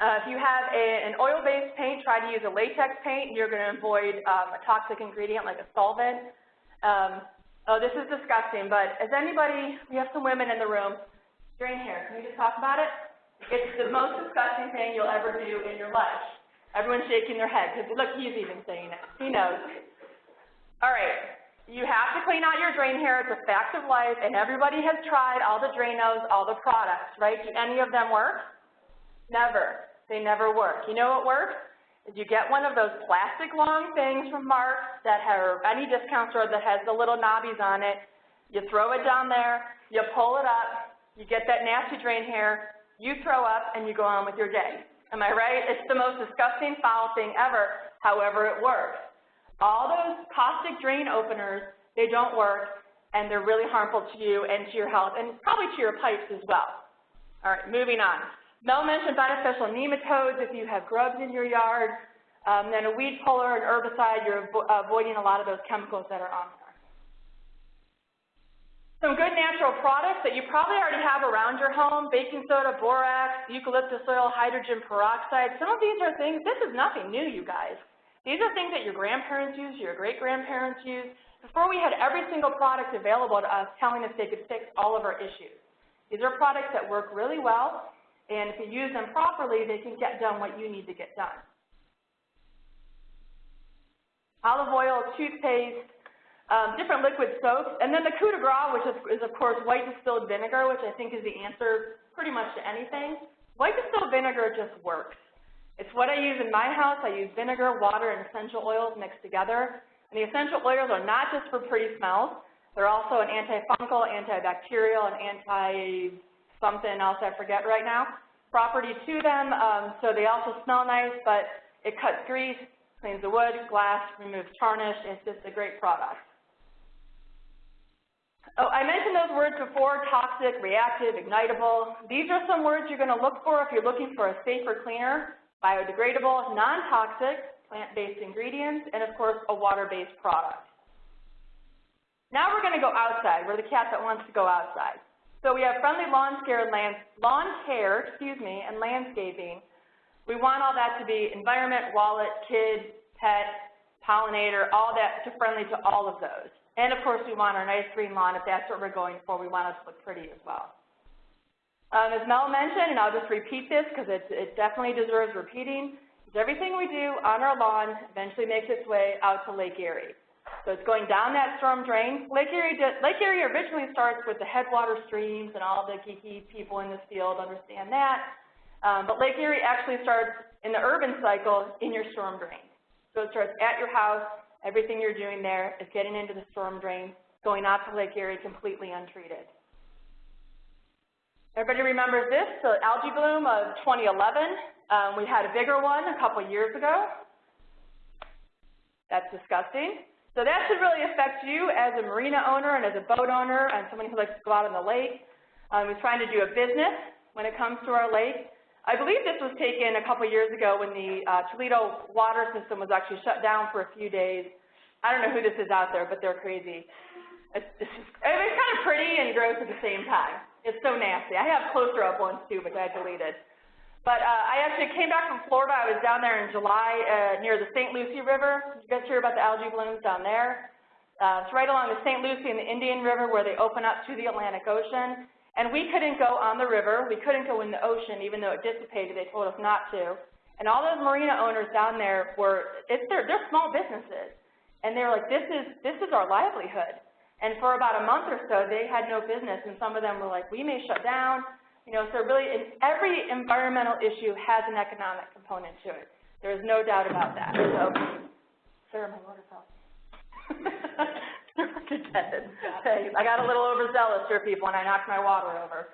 Uh, if you have a, an oil-based paint, try to use a latex paint. You're going to avoid um, a toxic ingredient like a solvent. Um, oh, this is disgusting, but as anybody, we have some women in the room, drain hair. Can we just talk about it? It's the most disgusting thing you'll ever do in your life. Everyone's shaking their head because look, he's even saying it. He knows. All right, you have to clean out your drain hair. It's a fact of life, and everybody has tried all the Dranos, all the products, right? Do any of them work? Never. They never work. You know what works? Is you get one of those plastic long things from Marc's that have any discount store that has the little knobbies on it. You throw it down there, you pull it up, you get that nasty drain hair, you throw up, and you go on with your day. Am I right? It's the most disgusting, foul thing ever. However, it works. All those caustic drain openers, they don't work, and they're really harmful to you and to your health, and probably to your pipes as well. All right, moving on. Mel mentioned beneficial nematodes if you have grubs in your yard. Um, then a weed puller, an herbicide, you're avo avoiding a lot of those chemicals that are on there. Some good natural products that you probably already have around your home, baking soda, borax, eucalyptus oil, hydrogen peroxide. Some of these are things, this is nothing new, you guys. These are things that your grandparents used, your great-grandparents used, before we had every single product available to us telling us they could fix all of our issues. These are products that work really well, and if you use them properly, they can get done what you need to get done. Olive oil, toothpaste, um, different liquid soaps, and then the coup de grace, which is, is, of course white distilled vinegar, which I think is the answer pretty much to anything. White distilled vinegar just works. It's what I use in my house. I use vinegar, water, and essential oils mixed together. And the essential oils are not just for pretty smells. They're also an antifungal, antibacterial, and anti something else I forget right now, property to them. Um, so they also smell nice, but it cuts grease, cleans the wood, glass, removes tarnish. It's just a great product. Oh, I mentioned those words before, toxic, reactive, ignitable. These are some words you're going to look for if you're looking for a safer cleaner, biodegradable, non-toxic, plant-based ingredients, and of course, a water-based product. Now we're going to go outside. We're the cat that wants to go outside. So we have friendly lawn care, land, lawn care, excuse me, and landscaping. We want all that to be environment, wallet, kid, pet, pollinator, all that to friendly to all of those. And of course, we want our nice green lawn. If that's what we're going for, we want it to look pretty as well. Um, as Mel mentioned, and I'll just repeat this because it, it definitely deserves repeating, is everything we do on our lawn eventually makes its way out to Lake Erie. So it's going down that storm drain. Lake Erie, Lake Erie originally starts with the headwater streams, and all the geeky people in this field understand that. Um, but Lake Erie actually starts in the urban cycle in your storm drain. So it starts at your house. Everything you're doing there is getting into the storm drain, going out to Lake Erie completely untreated. Everybody remembers this, the algae bloom of 2011. Um, we had a bigger one a couple years ago. That's disgusting. So that should really affect you as a marina owner and as a boat owner and someone who likes to go out on the lake, um, who's trying to do a business when it comes to our lake. I believe this was taken a couple years ago when the uh, Toledo water system was actually shut down for a few days. I don't know who this is out there, but they're crazy. It's, it's, just, it's kind of pretty and gross at the same time. It's so nasty. I have closer up ones too, but I deleted. But uh, I actually came back from Florida. I was down there in July uh, near the St. Lucie River. You guys hear about the algae blooms down there? Uh, it's right along the St. Lucie and the Indian River where they open up to the Atlantic Ocean. And we couldn't go on the river. We couldn't go in the ocean, even though it dissipated. They told us not to. And all those marina owners down there were, it's their, they're small businesses. And they were like, this is, this is our livelihood. And for about a month or so, they had no business. And some of them were like, we may shut down. You know, so really, every environmental issue has an economic component to it. There is no doubt about that. So, Sarah, my water fell. I got a little overzealous here, people, and I knocked my water over.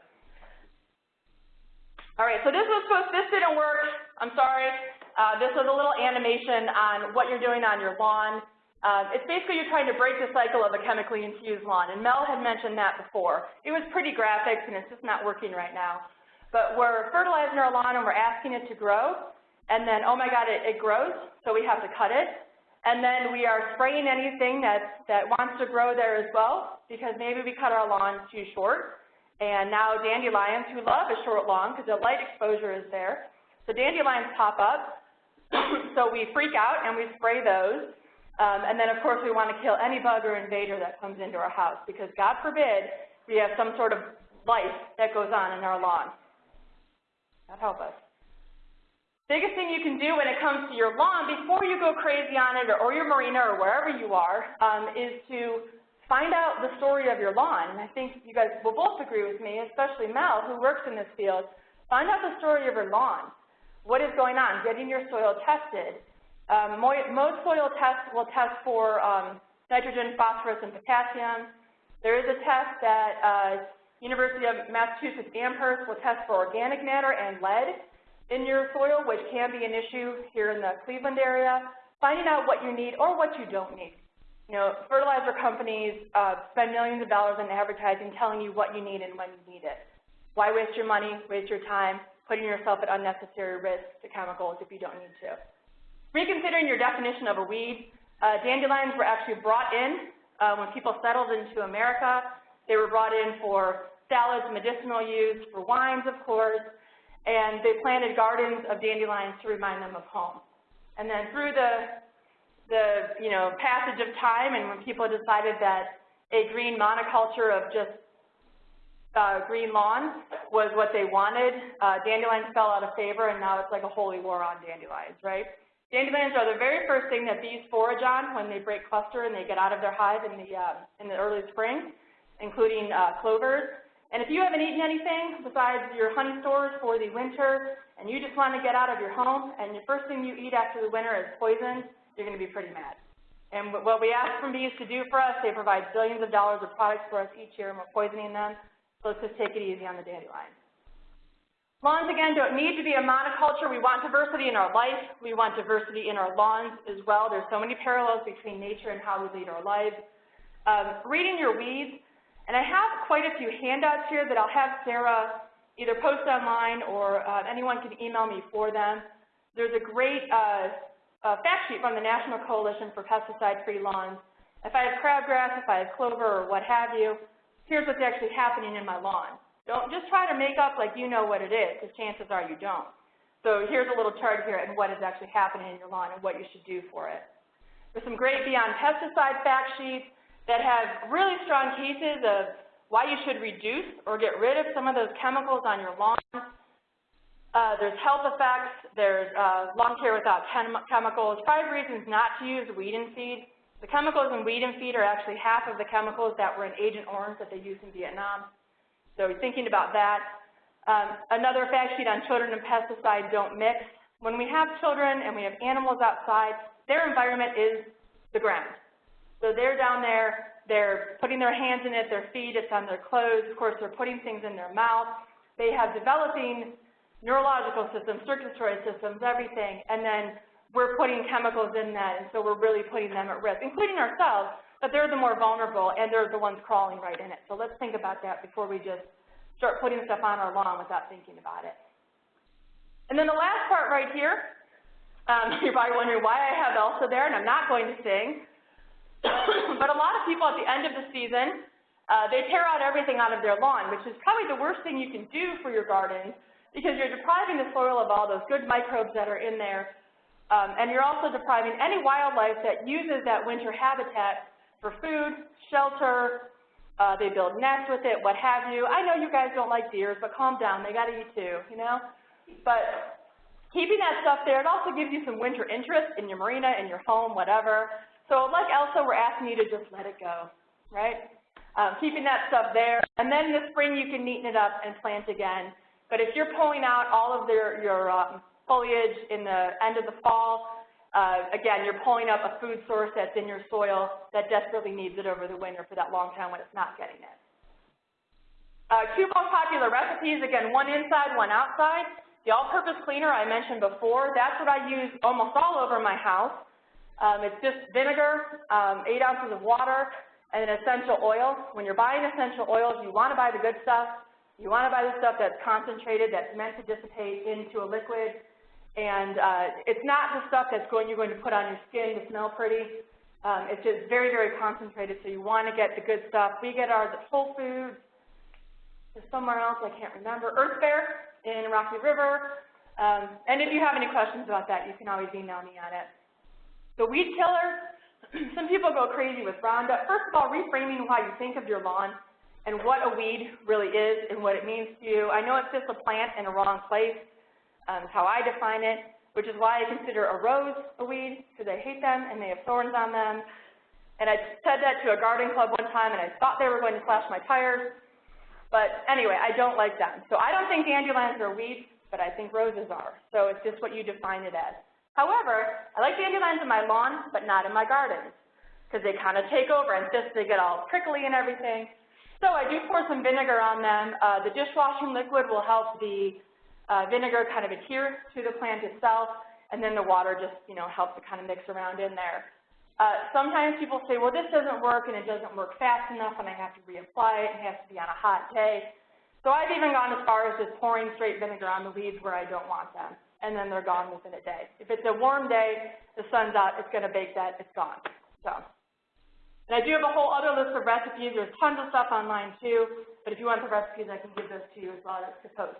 All right, so this was supposed, this didn't work. I'm sorry. Uh, this was a little animation on what you're doing on your lawn. Uh, it's basically you're trying to break the cycle of a chemically infused lawn, and Mel had mentioned that before. It was pretty graphic, and it's just not working right now. But we're fertilizing our lawn, and we're asking it to grow, and then, oh my God, it, it grows, so we have to cut it. And then we are spraying anything that, that wants to grow there as well, because maybe we cut our lawn too short. And now dandelions, who love a short lawn because the light exposure is there, So dandelions pop up, so we freak out and we spray those. Um, and then, of course, we want to kill any bug or invader that comes into our house because, God forbid, we have some sort of life that goes on in our lawn. God help us. Biggest thing you can do when it comes to your lawn before you go crazy on it or, or your marina or wherever you are um, is to find out the story of your lawn. And I think you guys will both agree with me, especially Mel, who works in this field. Find out the story of your lawn. What is going on? Getting your soil tested. Um, most soil tests will test for um, nitrogen, phosphorus, and potassium. There is a test that uh, University of Massachusetts Amherst will test for organic matter and lead in your soil, which can be an issue here in the Cleveland area, finding out what you need or what you don't need. You know, fertilizer companies uh, spend millions of dollars on advertising telling you what you need and when you need it. Why waste your money, waste your time, putting yourself at unnecessary risk to chemicals if you don't need to? Reconsidering your definition of a weed, uh, dandelions were actually brought in uh, when people settled into America. They were brought in for salads, medicinal use, for wines, of course, and they planted gardens of dandelions to remind them of home. And then through the, the you know, passage of time and when people decided that a green monoculture of just uh, green lawn was what they wanted, uh, dandelions fell out of favor and now it's like a holy war on dandelions, right? Dandelions are the very first thing that bees forage on when they break cluster and they get out of their hive in the, uh, in the early spring, including uh, clovers. And if you haven't eaten anything besides your honey stores for the winter and you just want to get out of your home and the first thing you eat after the winter is poison, you're going to be pretty mad. And what we ask from bees to do for us, they provide billions of dollars of products for us each year and we're poisoning them, so let's just take it easy on the dandelions. Lawns, again, don't need to be a monoculture. We want diversity in our life. We want diversity in our lawns as well. There's so many parallels between nature and how we lead our lives. Um, reading your weeds, and I have quite a few handouts here that I'll have Sarah either post online or uh, anyone can email me for them. There's a great uh, uh, fact sheet from the National Coalition for Pesticide-Free Lawns. If I have crabgrass, if I have clover or what have you, here's what's actually happening in my lawn. Don't just try to make up like you know what it is, because chances are you don't. So here's a little chart here and what is actually happening in your lawn and what you should do for it. There's some great Beyond Pesticide fact sheets that have really strong cases of why you should reduce or get rid of some of those chemicals on your lawn. Uh, there's health effects, there's uh, lawn care without chem chemicals, five reasons not to use weed and feed. The chemicals in weed and feed are actually half of the chemicals that were in Agent Orange that they used in Vietnam. So thinking about that. Um, another fact sheet on children and pesticides don't mix. When we have children and we have animals outside, their environment is the ground. So they're down there, they're putting their hands in it, their feet, it's on their clothes, of course they're putting things in their mouth. They have developing neurological systems, circulatory systems, everything, and then we're putting chemicals in that, and so we're really putting them at risk, including ourselves, but they're the more vulnerable, and they're the ones crawling right in it. So let's think about that before we just start putting stuff on our lawn without thinking about it. And then the last part right here, um, you're probably wondering why I have Elsa there, and I'm not going to sing. but a lot of people at the end of the season, uh, they tear out everything out of their lawn, which is probably the worst thing you can do for your garden because you're depriving the soil of all those good microbes that are in there, um, and you're also depriving any wildlife that uses that winter habitat for food, shelter, uh, they build nests with it, what have you. I know you guys don't like deers, but calm down, they gotta eat too, you know? But keeping that stuff there, it also gives you some winter interest in your marina, in your home, whatever. So like Elsa, we're asking you to just let it go, right? Um, keeping that stuff there. And then in the spring, you can neaten it up and plant again. But if you're pulling out all of their, your um, foliage in the end of the fall, uh, again, you're pulling up a food source that's in your soil that desperately needs it over the winter for that long time when it's not getting it. Uh, two most popular recipes, again, one inside, one outside. The all-purpose cleaner I mentioned before, that's what I use almost all over my house. Um, it's just vinegar, um, 8 ounces of water, and an essential oil. When you're buying essential oils, you want to buy the good stuff. You want to buy the stuff that's concentrated, that's meant to dissipate into a liquid. And uh, it's not the stuff that's going, you're going to put on your skin to smell pretty. Um, it's just very, very concentrated, so you want to get the good stuff. We get ours at Whole Foods. Somewhere else, I can't remember. Earth Fare in Rocky River. Um, and if you have any questions about that, you can always email me on it. The weed killer, some people go crazy with Roundup. First of all, reframing how you think of your lawn and what a weed really is and what it means to you. I know it's just a plant in a wrong place, um, how I define it, which is why I consider a rose a weed, because I hate them and they have thorns on them. And I said that to a garden club one time, and I thought they were going to slash my tires. But anyway, I don't like them. So I don't think dandelions are weeds, but I think roses are. So it's just what you define it as. However, I like dandelions in my lawn, but not in my gardens, because they kind of take over and just they get all prickly and everything. So I do pour some vinegar on them. Uh, the dishwashing liquid will help the uh, vinegar kind of adhere to the plant itself, and then the water just, you know, helps it kind of mix around in there. Uh, sometimes people say, well, this doesn't work and it doesn't work fast enough and I have to reapply it. And it has to be on a hot day. So I've even gone as far as just pouring straight vinegar on the weeds where I don't want them, and then they're gone within a day. If it's a warm day, the sun's out, it's going to bake that, it's gone. So, and I do have a whole other list of recipes. There's tons of stuff online too, but if you want the recipes, I can give those to you as well as to post.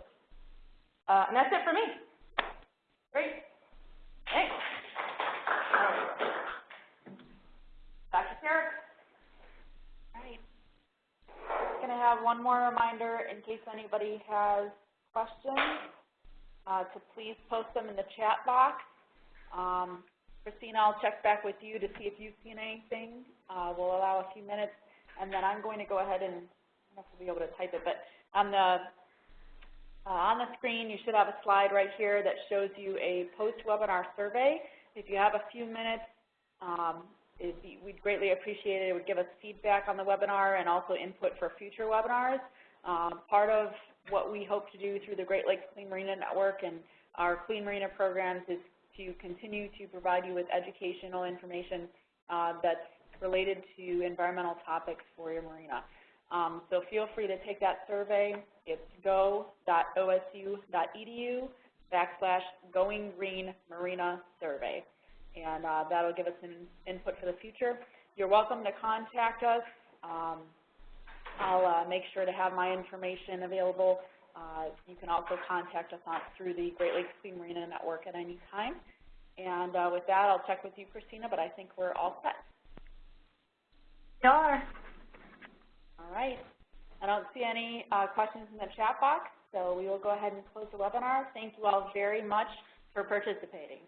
Uh, and that's it for me. Great. Thanks. Back to Sarah. All right. Going to have one more reminder in case anybody has questions, uh, to please post them in the chat box. Um, Christina, I'll check back with you to see if you've seen anything. Uh, we'll allow a few minutes, and then I'm going to go ahead and, I don't know if we'll be able to type it, but on the uh, on the screen, you should have a slide right here that shows you a post-webinar survey. If you have a few minutes, um, be, we'd greatly appreciate it. It would give us feedback on the webinar and also input for future webinars. Um, part of what we hope to do through the Great Lakes Clean Marina Network and our Clean Marina programs is to continue to provide you with educational information uh, that's related to environmental topics for your marina. Um, so feel free to take that survey. It's go.osu.edu backslash Going Green Marina Survey. And uh, that'll give us an input for the future. You're welcome to contact us. Um, I'll uh, make sure to have my information available. Uh, you can also contact us on, through the Great Lakes Clean Marina Network at any time. And uh, with that, I'll check with you, Christina, but I think we're all set. We are. All right. I don't see any uh, questions in the chat box, so we will go ahead and close the webinar. Thank you all very much for participating.